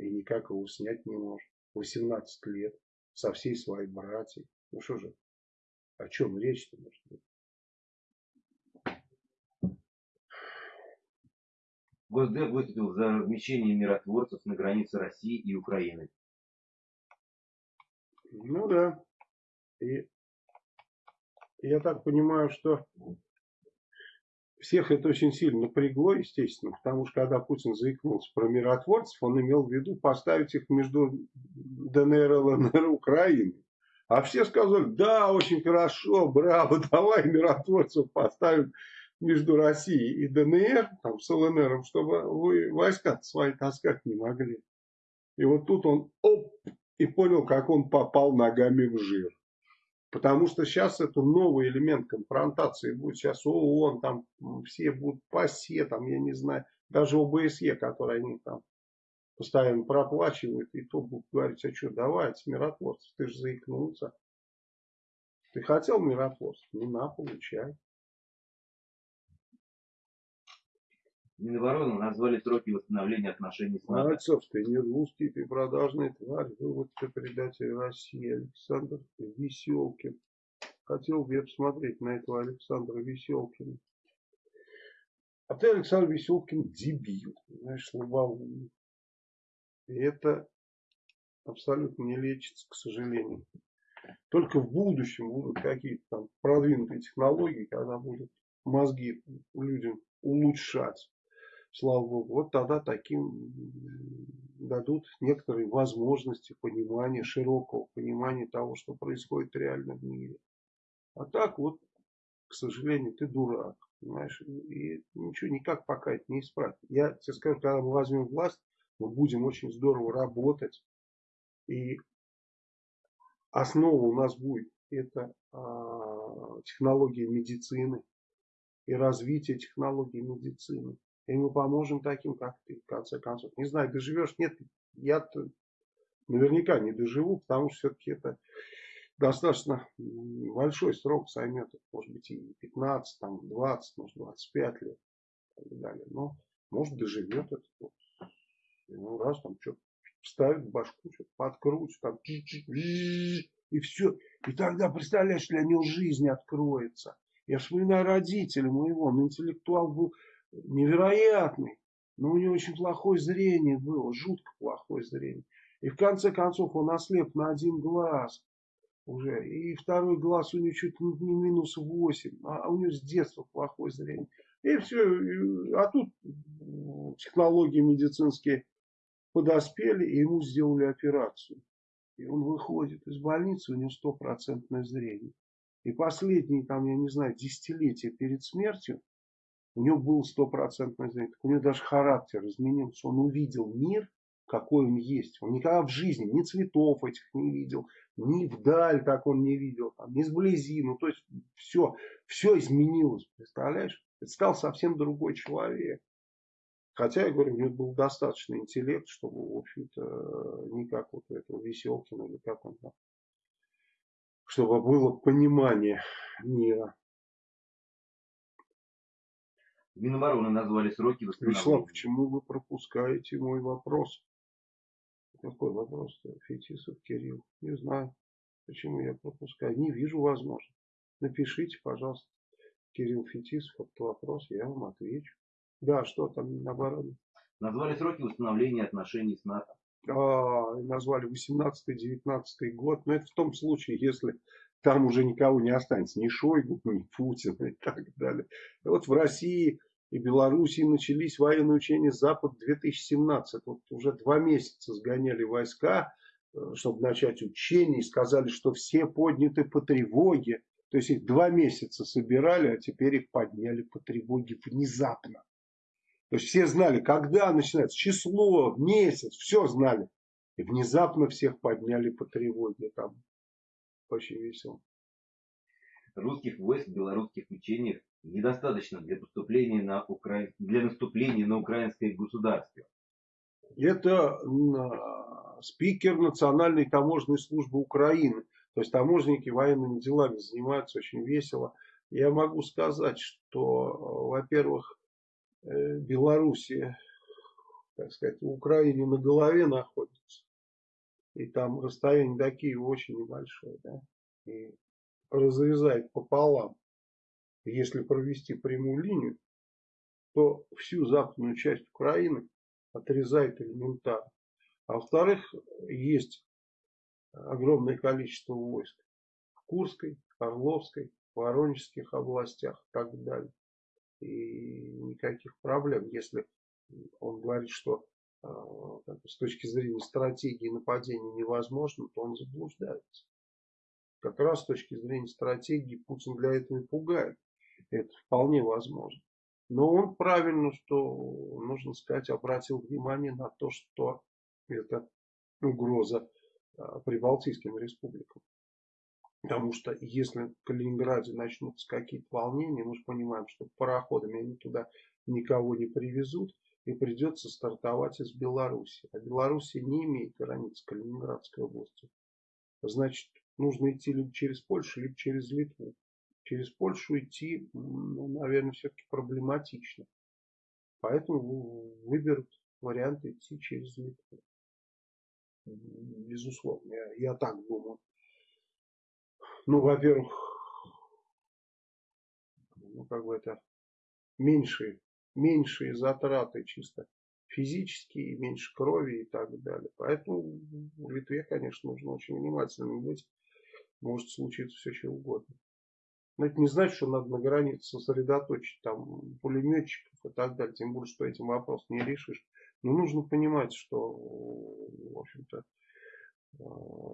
И никак его снять не может. 18 лет. Со всей своей братьей. Ну что же, о чем речь-то может быть? Госдеп выступил за размещение миротворцев на границе России и Украины. Ну да. И я так понимаю, что всех это очень сильно напрягло, естественно, потому что когда Путин заикнулся про миротворцев, он имел в виду поставить их между ДНР, ЛНР и Украиной. А все сказали, да, очень хорошо, браво, давай миротворцев поставим между Россией и ДНР, там, с ЛНР, чтобы вы войска свои таскать не могли. И вот тут он оп, и понял, как он попал ногами в жир. Потому что сейчас это новый элемент конфронтации будет. Сейчас ООН, там все будут ПАСЕ, там, я не знаю, даже ОБСЕ, которые они там постоянно проплачивают, и то будут говорить, а что, давайте, миротворцев, ты же заикнулся. Ты хотел миротворцев? Ну на, получай. Минобороны назвали сроки восстановления отношений с НАТО. Мальцев, ты не русский, ты продажный тварь. Вы вот что предатель России Александр Веселкин. Хотел бы я посмотреть на этого Александра Веселкина. А ты, Александр Веселкин, дебил. Знаешь, слабоумный. И это абсолютно не лечится, к сожалению. Только в будущем будут какие-то там продвинутые технологии, когда будут мозги людям улучшать слава богу, вот тогда таким дадут некоторые возможности понимания, широкого понимания того, что происходит реально в мире. А так вот, к сожалению, ты дурак, понимаешь, и ничего никак пока это не исправить. Я тебе скажу, когда мы возьмем власть, мы будем очень здорово работать, и основа у нас будет это а, технологии медицины и развитие технологий медицины. И мы поможем таким, как ты, в конце концов. Не знаю, доживешь, нет, я наверняка не доживу, потому что все-таки это достаточно большой срок займет, может быть и 15, там, 20, может 25 лет и так далее. Но может доживет это. Ну, раз там что-то вставит в башку, что-то подкрутит, там, и все. И тогда, представляешь, для него жизнь откроется. Я вспоминаю родителя моего, он интеллектуал был невероятный, но у него очень плохое зрение было, жутко плохое зрение. И в конце концов он ослеп на один глаз уже. И второй глаз у него чуть не минус 8, а у него с детства плохое зрение. И все. А тут технологии медицинские подоспели и ему сделали операцию. И он выходит из больницы, у него стопроцентное зрение. И последние, там, я не знаю, десятилетия перед смертью, у него был стопроцентное зрение. у него даже характер изменился. Он увидел мир, какой он есть. Он никогда в жизни ни цветов этих не видел, ни вдаль так он не видел, там, ни сблизи. Ну, то есть все, все изменилось, представляешь? Это стал совсем другой человек. Хотя, я говорю, у него был достаточно интеллект, чтобы, в общем-то, не как вот этого Веселкина или как он там, чтобы было понимание мира. Минобороны назвали сроки восстановления. Вячеслав, почему вы пропускаете мой вопрос? Какой вопрос-то, Фетисов Кирилл? Не знаю, почему я пропускаю. Не вижу возможности. Напишите, пожалуйста, Кирилл Фетисов, этот вопрос, я вам отвечу. Да, что там наоборот? Назвали сроки восстановления отношений с НАТО. А, назвали 18-19 год. Но это в том случае, если там уже никого не останется. Ни Шойгу, ни Путина и так далее. Вот в России и Белоруссии начались военные учения Запад-2017. Вот уже два месяца сгоняли войска, э, чтобы начать учения, и сказали, что все подняты по тревоге. То есть их два месяца собирали, а теперь их подняли по тревоге внезапно. То есть все знали, когда начинается, число, месяц, все знали. И внезапно всех подняли по тревоге. Там очень весело. Русских войск в белорусских учениях недостаточно для, поступления на Укра... для наступления на украинское государство. Это спикер Национальной таможенной службы Украины. То есть таможенники военными делами занимаются очень весело. Я могу сказать, что, во-первых, э, Белоруссия, так сказать, в Украине на голове находится. И там расстояние до Киева очень небольшое. Да? И разрезает пополам если провести прямую линию, то всю западную часть Украины отрезает элементарно. А во-вторых, есть огромное количество войск в Курской, Орловской, Воронежских областях и так далее. И никаких проблем, если он говорит, что э, с точки зрения стратегии нападения невозможно, то он заблуждается. Как раз с точки зрения стратегии Путин для этого и пугает. Это вполне возможно. Но он правильно, что, нужно сказать, обратил внимание на то, что это угроза а, прибалтийским республикам. Потому что если в Калининграде начнутся какие-то волнения, мы же понимаем, что пароходами они туда никого не привезут, и придется стартовать из Беларуси. А Белоруссия не имеет границ с Калининградской областью. Значит, нужно идти либо через Польшу, либо через Литву через Польшу идти, ну, наверное, все-таки проблематично. Поэтому выберут вариант идти через Литву. Безусловно, я, я так думаю. Ну, во-первых, ну, как бы это меньшие, меньшие затраты чисто физические, меньше крови и так далее. Поэтому в Литве, конечно, нужно очень внимательным быть. Может случиться все что угодно. Но это не значит, что надо на границе сосредоточить там пулеметчиков и так далее. Тем более, что этим вопрос не решишь. Но нужно понимать, что, в общем-то, э,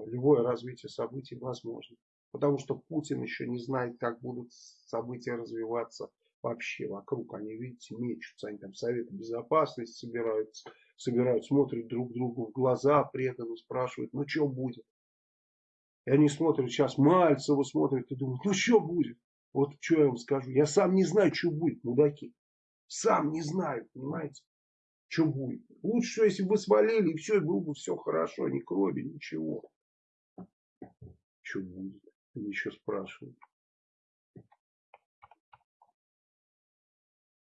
любое развитие событий возможно. Потому что Путин еще не знает, как будут события развиваться вообще вокруг. Они, видите, мечутся. Они там Советы Безопасности собираются, собирают, смотрят друг другу в глаза преданно, спрашивают, ну что будет? И они смотрят сейчас, Мальцева смотрят и думают, ну что будет? Вот что я вам скажу. Я сам не знаю, что будет, мудаки. Сам не знаю, понимаете? Что будет. Лучше, если бы свалили, и все, и было бы все хорошо, ни крови, ничего. Что будет? Они еще спрашивают.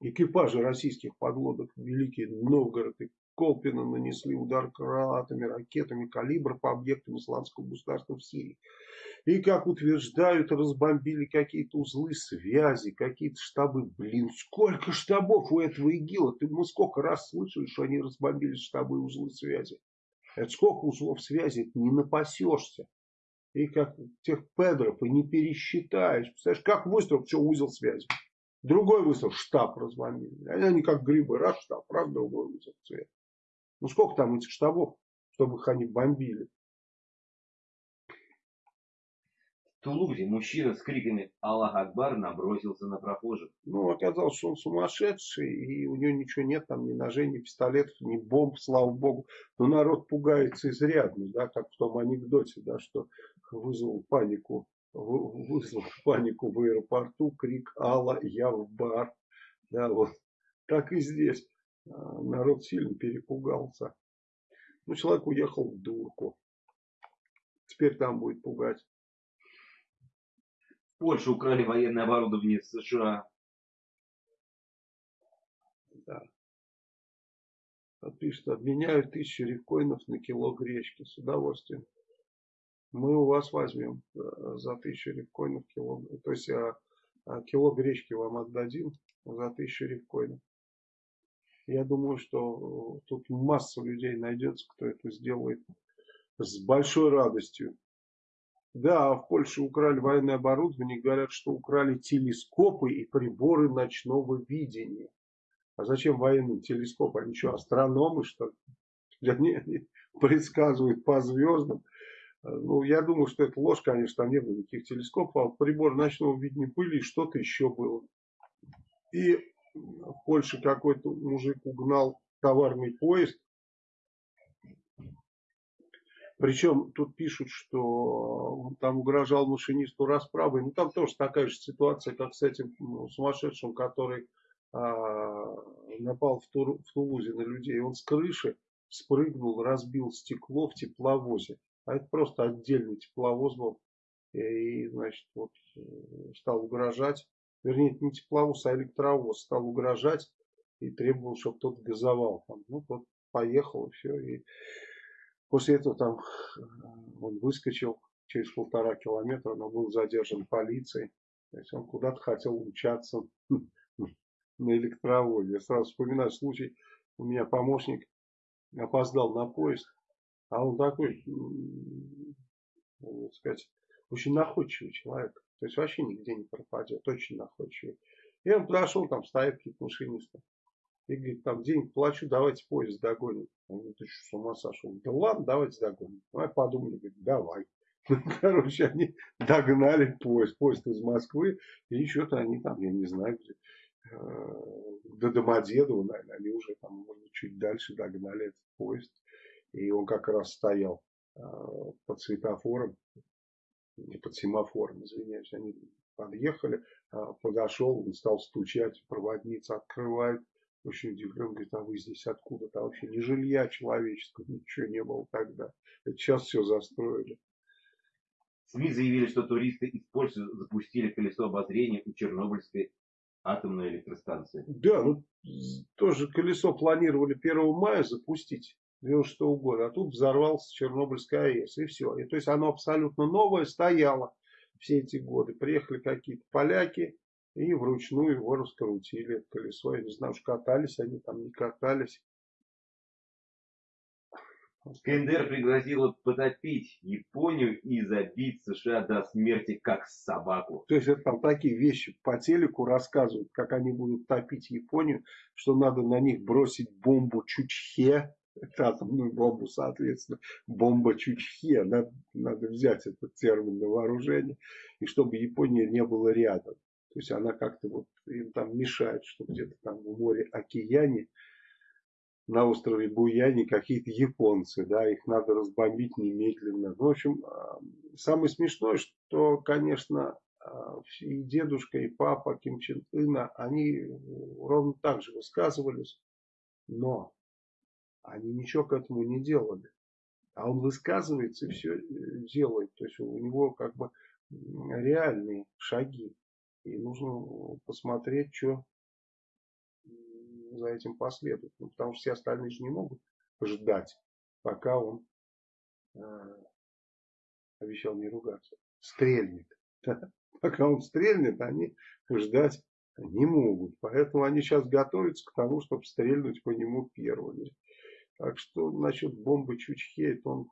Экипажи российских подлодок Великий Новгород и Колпина нанесли удар крылатыми ракетами калибра по объектам исламского государства в Сирии. И, как утверждают, разбомбили какие-то узлы связи, какие-то штабы. Блин, сколько штабов у этого ИГИЛа? Ты, мы сколько раз слышали, что они разбомбили штабы и узлы связи. Это сколько узлов связи, это не напасешься. И как тех педров и не пересчитаешь. Представляешь, как выстрел, все, узел связи. Другой выстрел, штаб разбомбили. Они как грибы, раз штаб, раз другой узел связи. Ну сколько там этих штабов, чтобы их они бомбили? В Тулузе мужчина с криками «Аллах Акбар» набросился на прохожих. Ну, оказалось, что он сумасшедший, и у него ничего нет, там ни ножей, ни пистолетов, ни бомб, слава богу. Но народ пугается изрядно, да, как в том анекдоте, да, что вызвал панику, вызвал панику в аэропорту, крик «Алла, я в бар». Да, вот так и здесь. А, народ сильно перепугался. Ну, человек уехал в дурку. Теперь там будет пугать. Польше украли военное оборудование США. Да. Пишет, обменяю тысячу рифкоинов на кило гречки. С удовольствием. Мы у вас возьмем э, за тысячу рифкоинов кило. То есть а, а, кило гречки вам отдадим за тысячу рифкоинов. Я думаю, что э, тут масса людей найдется, кто это сделает с большой радостью. Да, в Польше украли военное оборудование, говорят, что украли телескопы и приборы ночного видения. А зачем военным телескоп? Они что, астрономы, что ли? Они, они предсказывают по звездам. Ну, я думаю, что это ложь, конечно, там не было никаких телескопов, а приборы ночного видения были и что-то еще было. И в Польше какой-то мужик угнал товарный поезд, причем тут пишут, что там угрожал машинисту расправой. Ну там тоже такая же ситуация, как с этим ну, сумасшедшим, который а, напал в, Тур, в Тулузе на людей. Он с крыши спрыгнул, разбил стекло в тепловозе. А это просто отдельный тепловоз был. И, значит, вот э, стал угрожать. Вернее, не тепловоз, а электровоз стал угрожать и требовал, чтобы тот газовал. Там. Ну, тот поехал и все. И После этого там э, он выскочил через полтора километра, но был задержан полицией. То есть он куда-то хотел умчаться на электровозе. Я сразу вспоминаю случай, у меня помощник опоздал на поезд, а он такой, так сказать, очень находчивый человек. То есть вообще нигде не пропадет, очень находчивый. И он подошел, там стоят какие-то машинисты. И говорит, там денег плачу, давайте поезд догоним. Он говорит, ты что, с ума сошел? Да ладно, давайте догоним. Давай подумали, говорит, давай. Короче, они догнали поезд, поезд из Москвы, и что-то они там, я не знаю, где, э, до Домодедова, наверное, они уже там, может чуть дальше догнали этот поезд. И он как раз стоял э, под светофором, под семафором, извиняюсь, они подъехали, э, подошел, он стал стучать, проводница открывает, очень удивлен, говорит, а вы здесь откуда-то? вообще ни жилья человеческого, ничего не было тогда. Это сейчас все застроили. СМИ заявили, что туристы из Польши запустили колесо обозрения у Чернобыльской атомной электростанции. Да, ну тоже колесо планировали 1 мая запустить. 96 -го года, а тут взорвался Чернобыльская АЭС, и все. И, то есть оно абсолютно новое, стояло все эти годы. Приехали какие-то поляки, и вручную его раскрутили, колесо. Я не знаю, уж катались они там, не катались. КНДР пригрозила потопить Японию и забить США до смерти, как собаку. То есть это там такие вещи по телеку рассказывают, как они будут топить Японию, что надо на них бросить бомбу Чучхе, атомную бомбу, соответственно, бомба Чучхе. Надо, надо взять этот термин на вооружение, и чтобы Япония не было рядом. То есть она как-то вот им там мешает, что где-то там в море океане, на острове Буяне какие-то японцы, да, их надо разбомбить немедленно. В общем, а, самое смешное, что, конечно, а, и дедушка, и папа Ким Чен Ына, они ровно так же высказывались, но они ничего к этому не делали. А он высказывается и все делает. То есть у него как бы реальные шаги. И нужно посмотреть, что за этим последует. Ну, потому что все остальные же не могут ждать, пока он э, обещал не ругаться. Стрельнет. Пока он стрельнет, они ждать не могут. Поэтому они сейчас готовятся к тому, чтобы стрельнуть по нему первыми. Так что насчет бомбы Чучхе, это он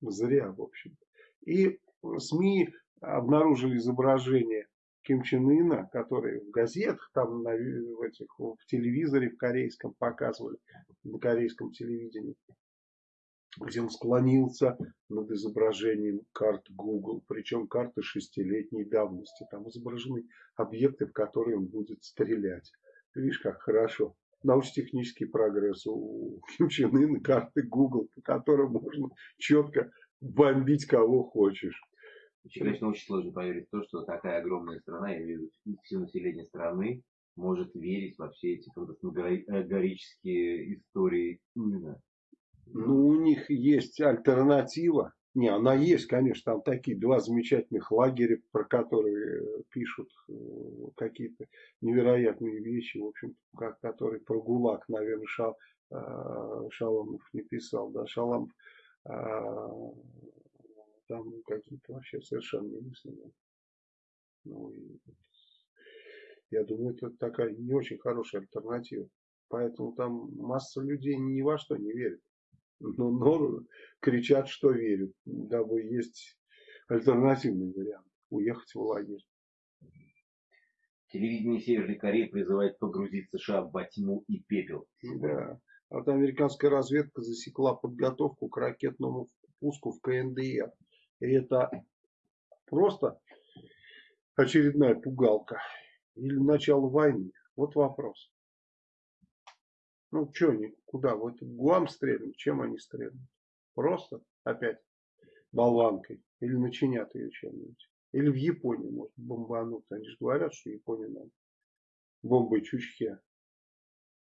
зря, в общем. И СМИ обнаружили изображение Ким Чен Ына, который в газетах, там на, в, этих, в телевизоре в корейском показывали, на корейском телевидении, где он склонился над изображением карт Google, причем карты шестилетней давности. Там изображены объекты, в которые он будет стрелять. Ты видишь, как хорошо. Научно-технический прогресс у Ким Чен Ына, карты Google, по которым можно четко бомбить кого хочешь. Вообще, конечно, очень сложно поверить в то, что такая огромная страна, я имею в виду все население страны, может верить во все эти фантасмагорические истории именно. Ну, у них есть альтернатива. Не, она есть, конечно, там такие два замечательных лагеря, про которые пишут э, какие-то невероятные вещи, в общем, как, которые про ГУЛАГ, наверное, Шал, э, Шаломов не писал, да, Шаламов э, там какие-то вообще совершенно немыслимые. Ну, и, я думаю, это такая не очень хорошая альтернатива. Поэтому там масса людей ни во что не верит. Но, но кричат, что верят, дабы есть альтернативный вариант. Уехать в лагерь. Телевидение Северной Кореи призывает погрузить США в тьму и пепел. Да. Вот американская разведка засекла подготовку к ракетному пуску в КНДР. И это просто очередная пугалка. Или начало войны. Вот вопрос. Ну, что они, куда? Вот Гуам стрельнут, чем они стрельнут? Просто опять болванкой. Или начинят ее чем-нибудь. Или в Японии может бомбануть. Они же говорят, что Япония надо бомбой Чучхе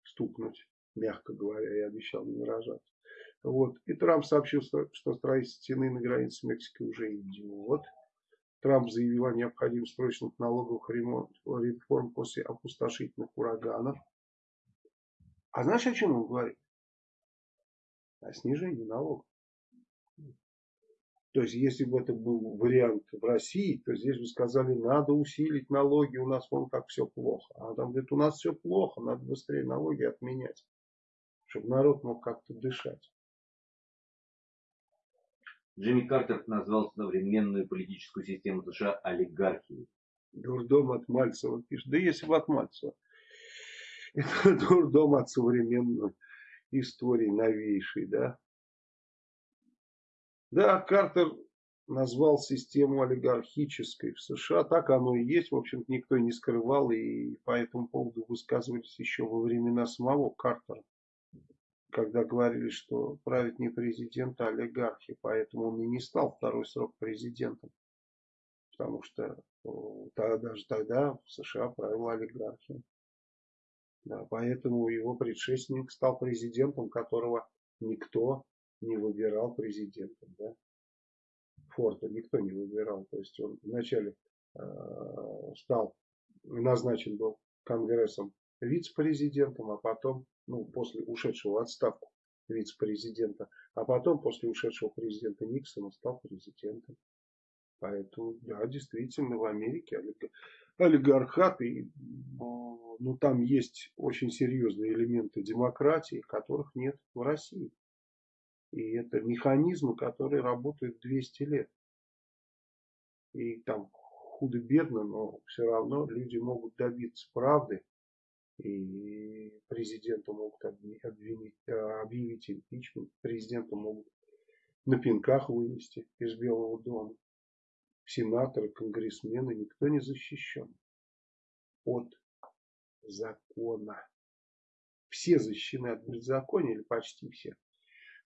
стукнуть, мягко говоря, я обещал не выражаться. Вот. И Трамп сообщил, что строительство стены на границе с Мексикой уже идет. Трамп заявил о необходимости срочных налоговых реформ после опустошительных ураганов. А знаешь, о чем он говорит? О снижении налогов. То есть, если бы это был вариант в России, то здесь бы сказали, надо усилить налоги, у нас вон как все плохо. А там говорит, у нас все плохо, надо быстрее налоги отменять, чтобы народ мог как-то дышать. Джимми Картер назвал современную политическую систему США олигархией. Дурдом от Мальцева пишет. Да если бы от Мальцева. Это дурдом от современной истории новейшей, да. Да, Картер назвал систему олигархической в США. Так оно и есть. В общем-то, никто не скрывал. И по этому поводу высказывались еще во времена самого Картера когда говорили, что правит не президент, а олигархи, поэтому он и не стал второй срок президентом. Потому что даже тогда в США правила олигархия. Да, поэтому его предшественник стал президентом, которого никто не выбирал президентом. Да? Форда никто не выбирал. То есть он вначале э, стал назначен был Конгрессом вице-президентом, а потом ну, после ушедшего отставку вице-президента, а потом после ушедшего президента Никсона стал президентом. Поэтому, да, действительно, в Америке олигархат, и, ну, там есть очень серьезные элементы демократии, которых нет в России. И это механизмы, которые работают 200 лет. И там худо-бедно, но все равно люди могут добиться правды и президенту могут обвинить, объявить импичмент, президента могут на пинках вынести из Белого дома. Сенаторы, конгрессмены, никто не защищен от закона. Все защищены от беззакония, или почти все,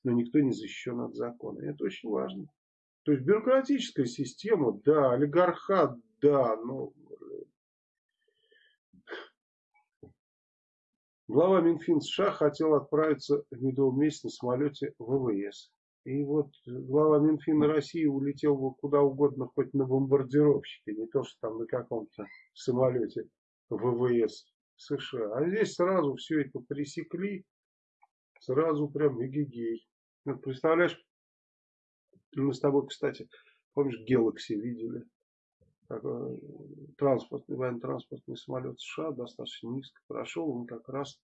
но никто не защищен от закона. И это очень важно. То есть бюрократическая система, да, олигархат, да, но Глава Минфин США хотел отправиться в медовом месяце на самолете ВВС. И вот глава Минфина России улетел бы куда угодно, хоть на бомбардировщике, не то, что там на каком-то самолете ВВС США. А здесь сразу все это пресекли, сразу прям эгегей. Ну, представляешь, мы с тобой, кстати, помнишь, Galaxy видели? транспортный, военно-транспортный самолет США достаточно низко прошел, он как раз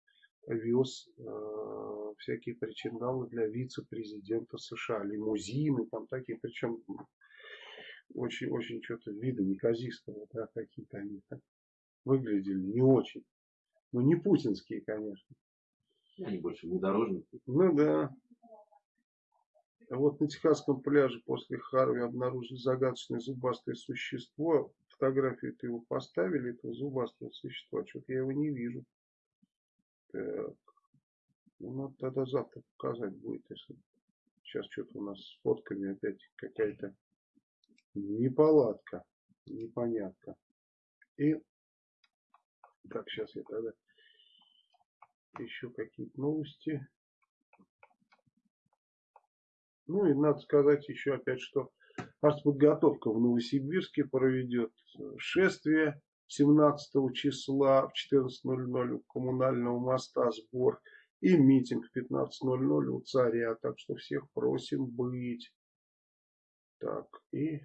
вез э, всякие причиндалы для вице-президента США, лимузины там такие, причем очень, очень что-то вида неказистого, да, какие-то они так выглядели не очень. Ну, не путинские, конечно. Они больше внедорожники. Ну да. Вот на Техасском пляже после Харви обнаружили загадочное зубастое существо. Фотографию ты его поставили, этого зубастого существа. Что-то я его не вижу. Так. Ну, надо тогда завтра показать будет, если сейчас что-то у нас с фотками опять какая-то неполадка, непонятка. И так, сейчас я тогда еще какие-то новости. Ну и надо сказать еще опять, что артподготовка в Новосибирске проведет шествие 17 числа в 14.00 у коммунального моста сбор и митинг в 15.00 у царя. Так что всех просим быть. Так, и...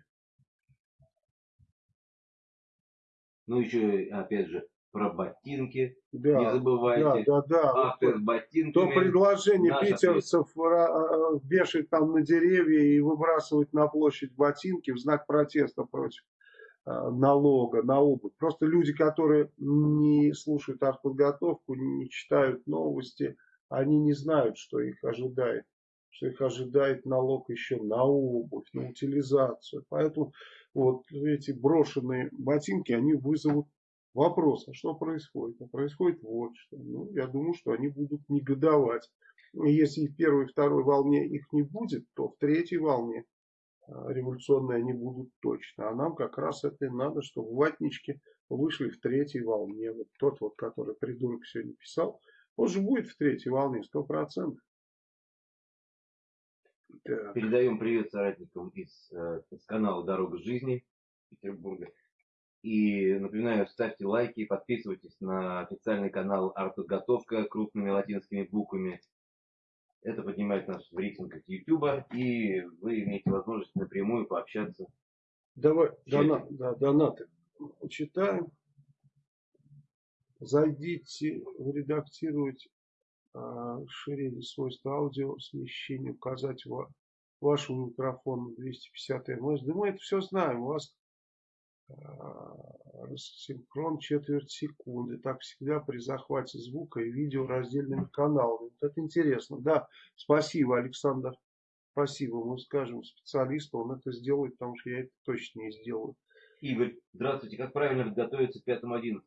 Ну еще, опять же, про ботинки. Да, не забывайте. Да, да, да. Акты с ботинками. То предложение Наш питерцев э, вешать там на деревья и выбрасывать на площадь ботинки в знак протеста против э, налога на обувь. Просто люди, которые не слушают артподготовку, не читают новости, они не знают, что их ожидает. Что их ожидает налог еще на обувь, на утилизацию. Поэтому вот эти брошенные ботинки, они вызовут Вопрос, а что происходит? А происходит вот что. Ну, я думаю, что они будут негодовать. Если в первой и второй волне их не будет, то в третьей волне революционные они будут точно. А нам как раз это и надо, чтобы ватнички вышли в третьей волне. Вот тот вот, который придурок сегодня писал, он же будет в третьей волне, сто процентов. Передаем привет соратникам из, э, из канала «Дорога жизни» Петербурга. И напоминаю, ставьте лайки, подписывайтесь на официальный канал Артподготовка крупными латинскими буквами. Это поднимает нас в рейтингах YouTube, и вы имеете возможность напрямую пообщаться. Давай, дона, да, донаты читаем. Зайдите, редактировать э, расширение свойства аудио, смещение, указать ва, вашему микрофону 250 МС. Да мы это все знаем. У вас синхрон четверть секунды. Так всегда при захвате звука и видео раздельными каналами. Вот это интересно. Да, спасибо, Александр. Спасибо. Мы скажем специалисту, он это сделает, потому что я это точно не сделаю. Игорь, здравствуйте. Как правильно готовиться к 5-11?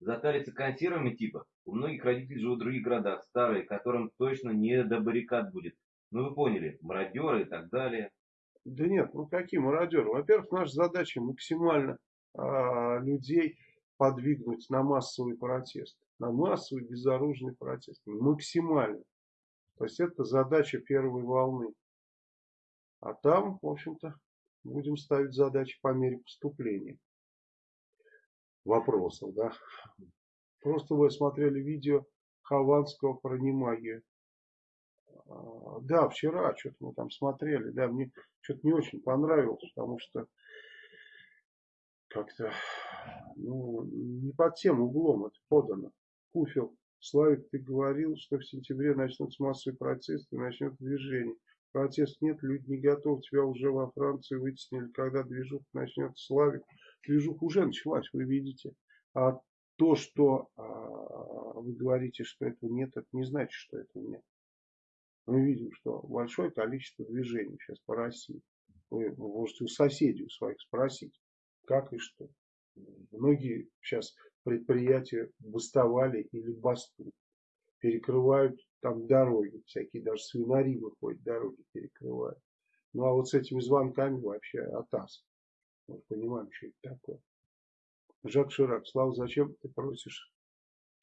Затариться консервами типа? У многих родителей живут в других городах, старые, которым точно не до баррикад будет. Ну вы поняли, мародеры и так далее. Да нет, ну какие мародеры? Во-первых, наша задача максимально э, людей подвигнуть на массовый протест. На массовый безоружный протест. Максимально. То есть это задача первой волны. А там, в общем-то, будем ставить задачи по мере поступления вопросов. Да? Просто вы смотрели видео Хованского про немагию. А, да, вчера что-то мы там смотрели, да, мне что-то не очень понравилось, потому что как-то, ну, не под тем углом это подано. Куфел, Славик, ты говорил, что в сентябре начнутся массовые протесты, начнет движение. Протест нет, люди не готовы, тебя уже во Франции вытеснили, когда движуха начнется. Славик, движуха уже началась, вы видите. А то, что а, вы говорите, что этого нет, это не значит, что этого нет мы видим, что большое количество движений сейчас по России. Вы можете у соседей у своих спросить, как и что. Многие сейчас предприятия бастовали или бастуют. Перекрывают там дороги, всякие даже свинари выходят, дороги перекрывают. Ну а вот с этими звонками вообще атас. Мы понимаем, что это такое. Жак Ширак, Слава, зачем ты просишь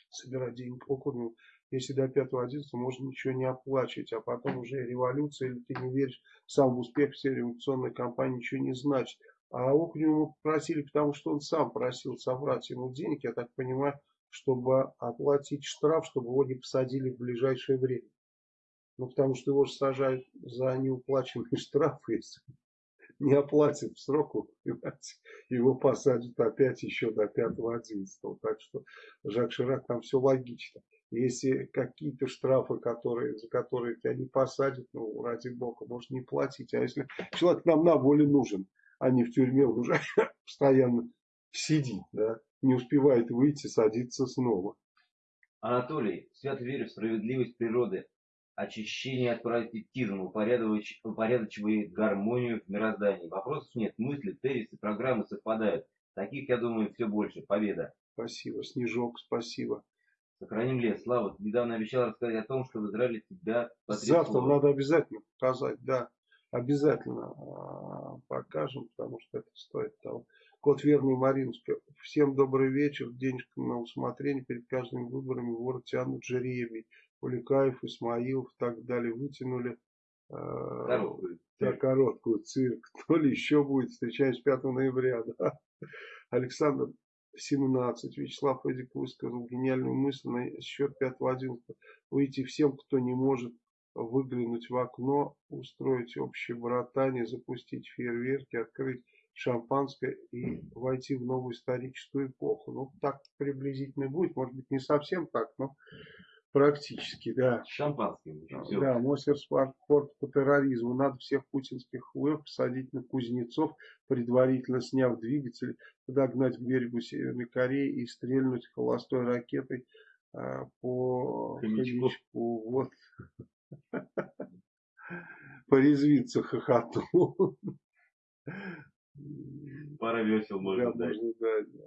собирать деньги округу? если до 5-11 можно ничего не оплачивать, а потом уже революция, или ты не веришь сам в успех всей революционной кампании, ничего не значит. А Окунева мы попросили, потому что он сам просил собрать ему денег, я так понимаю, чтобы оплатить штраф, чтобы его не посадили в ближайшее время. Ну, потому что его же сажают за неуплаченный штраф, если не оплатит в срок, его посадят опять еще до 5-11. Так что Жак Ширак там все логично. Если какие-то штрафы, которые, за которые тебя не посадят, ну, ради бога, может не платить. А если человек нам на воле нужен, а не в тюрьме уже постоянно сидит, да, не успевает выйти, садиться снова. Анатолий, свято верю в справедливость природы, очищение от паразитизма, упорядочивает гармонию в мироздании. Вопросов нет, мысли, тезисы, программы совпадают. Таких, я думаю, все больше. Победа. Спасибо, Снежок, спасибо. Сохраним лес. Слава, недавно обещал рассказать о том, что в Израиле тебя Завтра надо обязательно показать, да. Обязательно а, покажем, потому что это стоит того. Кот Верный Маринский. Всем добрый вечер. Денежка на усмотрение. Перед каждыми выборами ворот тянут жеребий. Уликаев, Исмаилов и так далее вытянули короткую, да, короткую цирк. То ли еще будет. Встречаюсь 5 ноября. Да. Александр 17. Вячеслав Эдик высказал гениальную мысль на счет 5-11. Выйти всем, кто не может выглянуть в окно, устроить общее братание, запустить фейерверки, открыть шампанское и войти в новую историческую эпоху. Ну, так приблизительно будет. Может быть, не совсем так, но Практически, да. Шампанским. Все. Да, Мосер спорт по терроризму. Надо всех путинских хуев посадить на кузнецов, предварительно сняв двигатель, подогнать к берегу Северной Кореи и стрельнуть холостой ракетой а, по Хомячку. Вот. Порезвиться хохоту. Пара весел можно да, дать. Можно дать да.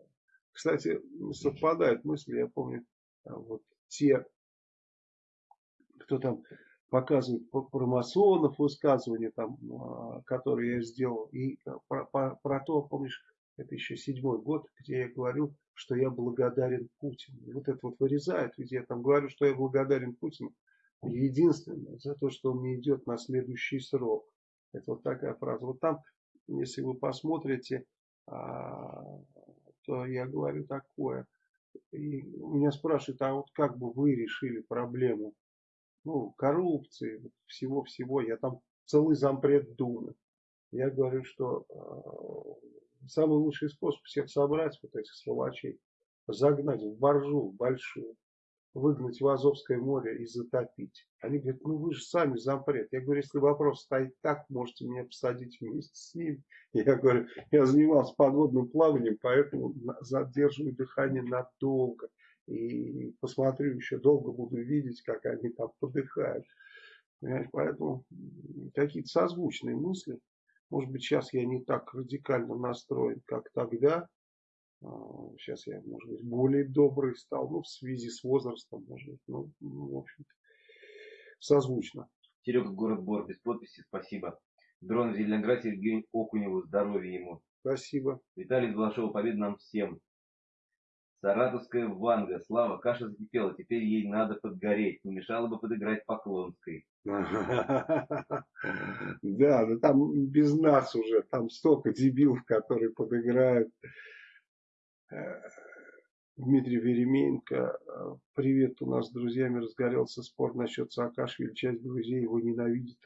Кстати, совпадают мысли, я помню, а, вот те кто там показывает про масонов высказывания, там, а, которые я сделал, и про, про, про то, помнишь, это еще седьмой год, где я говорю, что я благодарен Путину. Вот это вот вырезают, ведь я там говорю, что я благодарен Путину единственное за то, что он не идет на следующий срок. Это вот такая фраза. Вот там, если вы посмотрите, а, то я говорю такое. И меня спрашивают, а вот как бы вы решили проблему ну, коррупции, всего-всего. Я там целый зампред Думы. Я говорю, что э, самый лучший способ всех собрать, вот этих сволочей, загнать в боржу большую, выгнать в Азовское море и затопить. Они говорят, ну вы же сами зампред. Я говорю, если вопрос стоит так, можете меня посадить вместе с ним. Я говорю, я занимался подводным плаванием, поэтому задерживаю дыхание надолго и посмотрю еще долго буду видеть, как они там подыхают. Понимаете? Поэтому какие-то созвучные мысли. Может быть, сейчас я не так радикально настроен, как тогда. Сейчас а, я, может быть, более добрый стал, ну, в связи с возрастом, может быть, ну, ну в общем-то, созвучно. Серега, город Бор, без подписи, спасибо. Дрон Зеленоград, Сергей Окуневу, здоровья ему. Спасибо. Виталий Балашов, победа нам всем. Саратовская Ванга. Слава, каша закипела, теперь ей надо подгореть. Не мешало бы подыграть Поклонской. Да, да там без нас уже, там столько дебилов, которые подыграют. Э, Дмитрий Веременко. Привет, у нас с друзьями разгорелся спор насчет Саакашвили. Часть друзей его ненавидит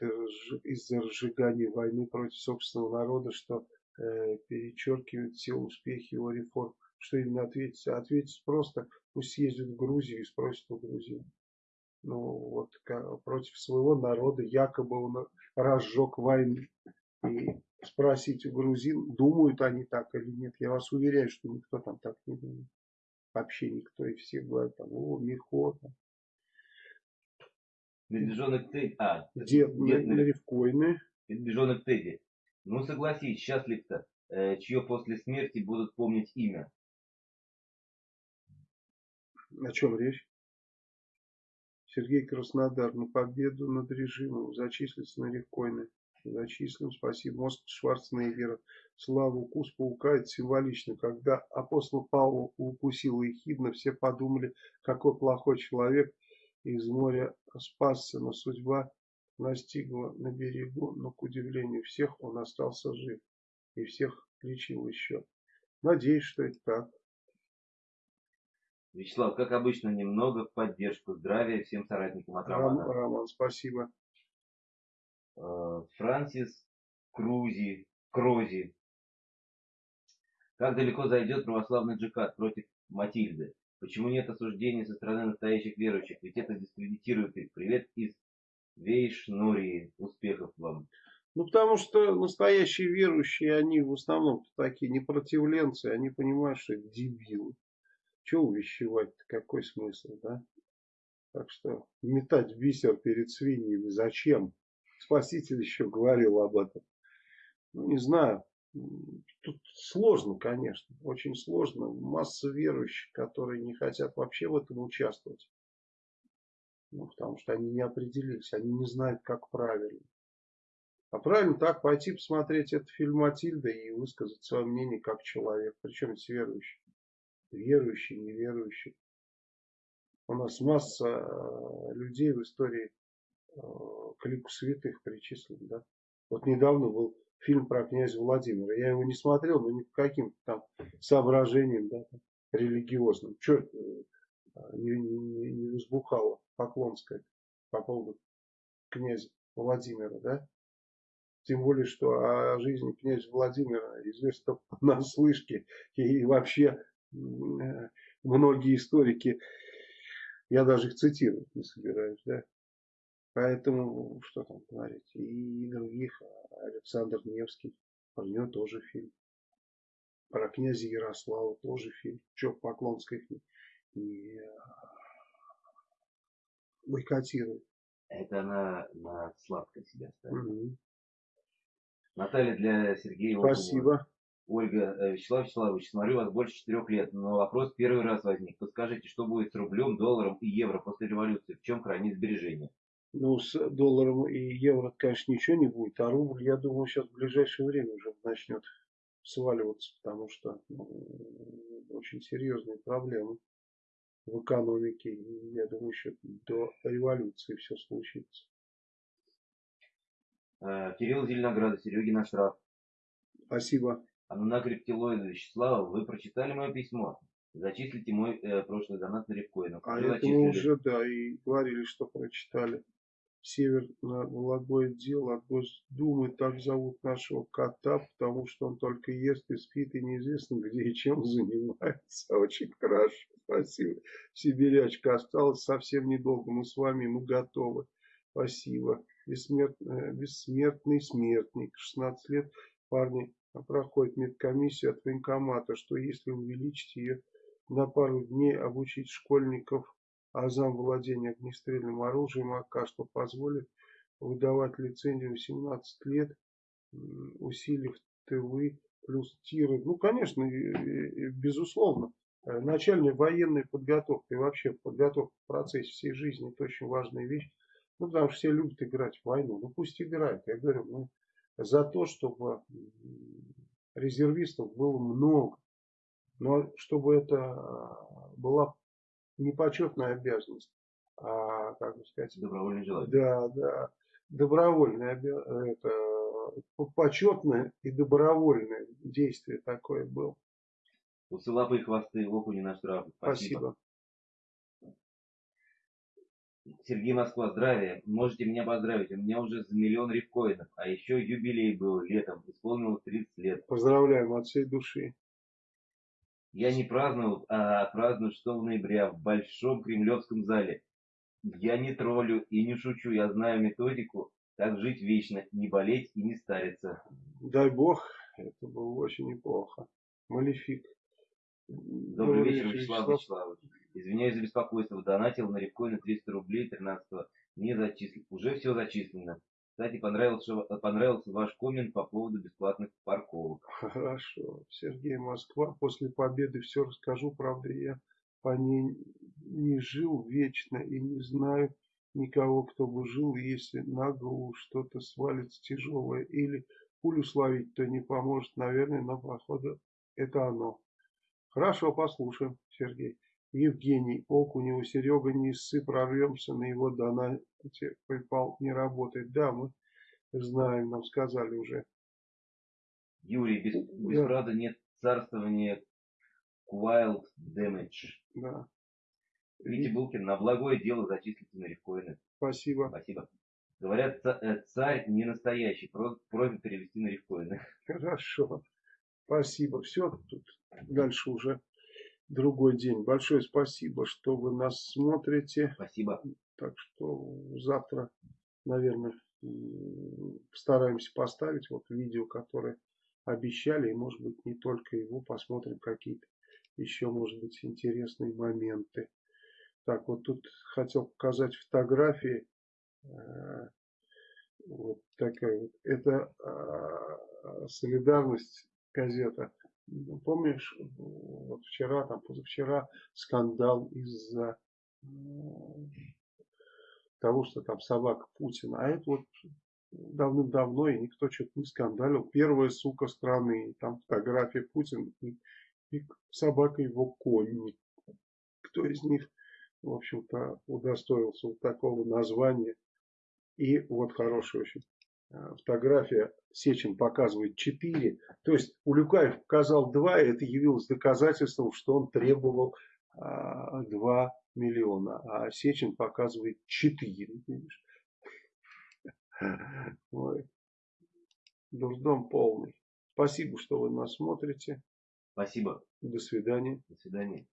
из-за разжигания войны против собственного народа, что э, перечеркивает все успехи его реформ что именно ответить? Ответить просто, пусть съездит в Грузию и спросит у грузин. Ну, вот против своего народа якобы он разжег войну. И спросить у грузин, думают они так или нет. Я вас уверяю, что никто там так не думает. Вообще никто. И все говорят, там, о, Михо. Там. Медвежонок Тедди. А, дед, дед на Ревкойны. Медвежонок Тедди. Ну, согласись, счастлив-то, э, чье после смерти будут помнить имя. О чем речь? Сергей Краснодар на победу над режимом. Зачислиться на Ревкойны. Зачислим. Спасибо. Мост Шварценеггера. Слава укус паука. Это символично. Когда апостол Павел укусил Ехидна, все подумали, какой плохой человек из моря спасся. Но судьба настигла на берегу. Но, к удивлению всех, он остался жив. И всех лечил еще. Надеюсь, что это так. Вячеслав, как обычно, немного в поддержку. Здравия всем соратникам от Романа. Роман, Роман спасибо. Э, Франсис Крузи, Крози. Как далеко зайдет православный джихад против Матильды? Почему нет осуждения со стороны настоящих верующих? Ведь это дискредитирует их. Привет из Вейшнурии. Успехов вам. Ну, потому что настоящие верующие, они в основном такие непротивленцы, они понимают, что это дебилы. Чего увещевать какой смысл, да? Так что метать бисер перед свиньями зачем? Спаситель еще говорил об этом. Ну, не знаю. Тут сложно, конечно, очень сложно. Масса верующих, которые не хотят вообще в этом участвовать. Ну, потому что они не определились, они не знают, как правильно. А правильно так пойти посмотреть этот фильм Матильда и высказать свое мнение как человек. Причем здесь верующий. Верующий, неверующий. У нас масса э, людей в истории к лику святых причислен. Да? Вот недавно был фильм про князя Владимира. Я его не смотрел, но ни по каким там соображениям да, религиозным. Что э, не, не, не возбухало Поклонское по поводу князя Владимира, да? Тем более, что о жизни князя Владимира известно на слышке. И вообще многие историки, я даже их цитировать не собираюсь, да? Поэтому, что там говорить, и других, Александр Невский, про него тоже фильм. Про князя Ярослава тоже фильм. Че Поклонских не, не бойкотирует. Это она на сладкое себя ставит. Угу. Наталья для Сергея Спасибо. Ольга, э, Вячеслав Вячеславович, смотрю вас больше четырех лет, но вопрос первый раз возник. Подскажите, что будет с рублем, долларом и евро после революции? В чем хранить сбережения? Ну, с долларом и евро, конечно, ничего не будет, а рубль, я думаю, сейчас в ближайшее время уже начнет сваливаться, потому что ну, очень серьезные проблемы в экономике. И я думаю, еще до революции все случится. Э, Кирилл Зеленограда, Серегин штраф. Спасибо. Анна Рептилоида Вячеслава, вы прочитали мое письмо? Зачислите мой э, прошлый донат на рифкоин. А это мы уже, да, и говорили, что прочитали. Северно-Вологодое дело от Госдумы, так зовут нашего кота, потому что он только ест и спит, и неизвестно где и чем занимается. Очень хорошо, спасибо. Сибирячка осталась совсем недолго, мы с вами, мы готовы. Спасибо. Бессмертный, бессмертный смертник, 16 лет, парни проходит медкомиссию от военкомата, что если увеличить ее на пару дней, обучить школьников азам владения огнестрельным оружием АК, что позволит выдавать лицензию 18 лет, усилив ТВ плюс тиры. Ну, конечно, безусловно, э, начальная военная подготовка и вообще подготовка в процессе всей жизни это очень важная вещь. Ну, потому что все любят играть в войну. Ну, пусть играют. Я говорю, ну, за то, чтобы резервистов было много. Но чтобы это была не почетная обязанность, а, как бы сказать, добровольное желание. Да, да, добровольное, это почетное и добровольное действие такое было. Усы лапы и хвосты, окуни на штраф. Спасибо. Спасибо. Сергей Москва, здравия. Можете меня поздравить. У меня уже за миллион рифкоинов. А еще юбилей был летом. Исполнилось 30 лет. Поздравляем от всей души. Я не праздновал, а праздную 6 ноября в Большом Кремлевском зале. Я не троллю и не шучу, я знаю методику, как жить вечно, не болеть и не стариться. Дай бог, это было очень неплохо. Малефик. Добрый, Добрый вечер, Вячеслав Вячеславович. Извиняюсь за беспокойство, донатил на рифкоин 300 рублей 13 -го. Не зачислил. Уже все зачислено. Кстати, понравился, понравился ваш коммент по поводу бесплатных парковок. Хорошо. Сергей Москва. После победы все расскажу. Правда, я по ней не жил вечно и не знаю никого, кто бы жил, если на голову что-то свалится тяжелое или пулю словить, то не поможет, наверное, но походу это оно. Хорошо, послушаем, Сергей. Евгений Окунев, Серега не ссы, прорвемся на его донате. PayPal не работает. Да, мы знаем, нам сказали уже. Юрий, без, без да. правда нет царствования Wild Damage. Да. Витя Булкин, на благое дело зачислите на рифкоины. Спасибо. Спасибо. Говорят, э, царь не настоящий, просьба перевести на рифкоины. Хорошо. Спасибо. Все, тут дальше уже другой день. Большое спасибо, что вы нас смотрите. Спасибо. Так что завтра, наверное, Стараемся поставить вот видео, которое обещали. И может быть не только его. Посмотрим какие-то еще может быть интересные моменты. Так, вот тут хотел показать фотографии. Э, вот такая вот. Это а, солидарность газета. Ну, помнишь, вот вчера, там, позавчера скандал из-за того, что там собака Путина. А это вот давным-давно, и никто что-то не скандалил. Первая сука страны, там фотография Путина и, и собака его конь. Кто из них, в общем-то, удостоился вот такого названия. И вот хорошая очень э, фотография. Сечин показывает 4. То есть Улюкаев показал 2, и это явилось доказательством, что он требовал 2 а, миллиона, а Сечин показывает 4. Видишь? Ой. Дурдом полный. Спасибо, что вы нас смотрите. Спасибо. До свидания. До свидания.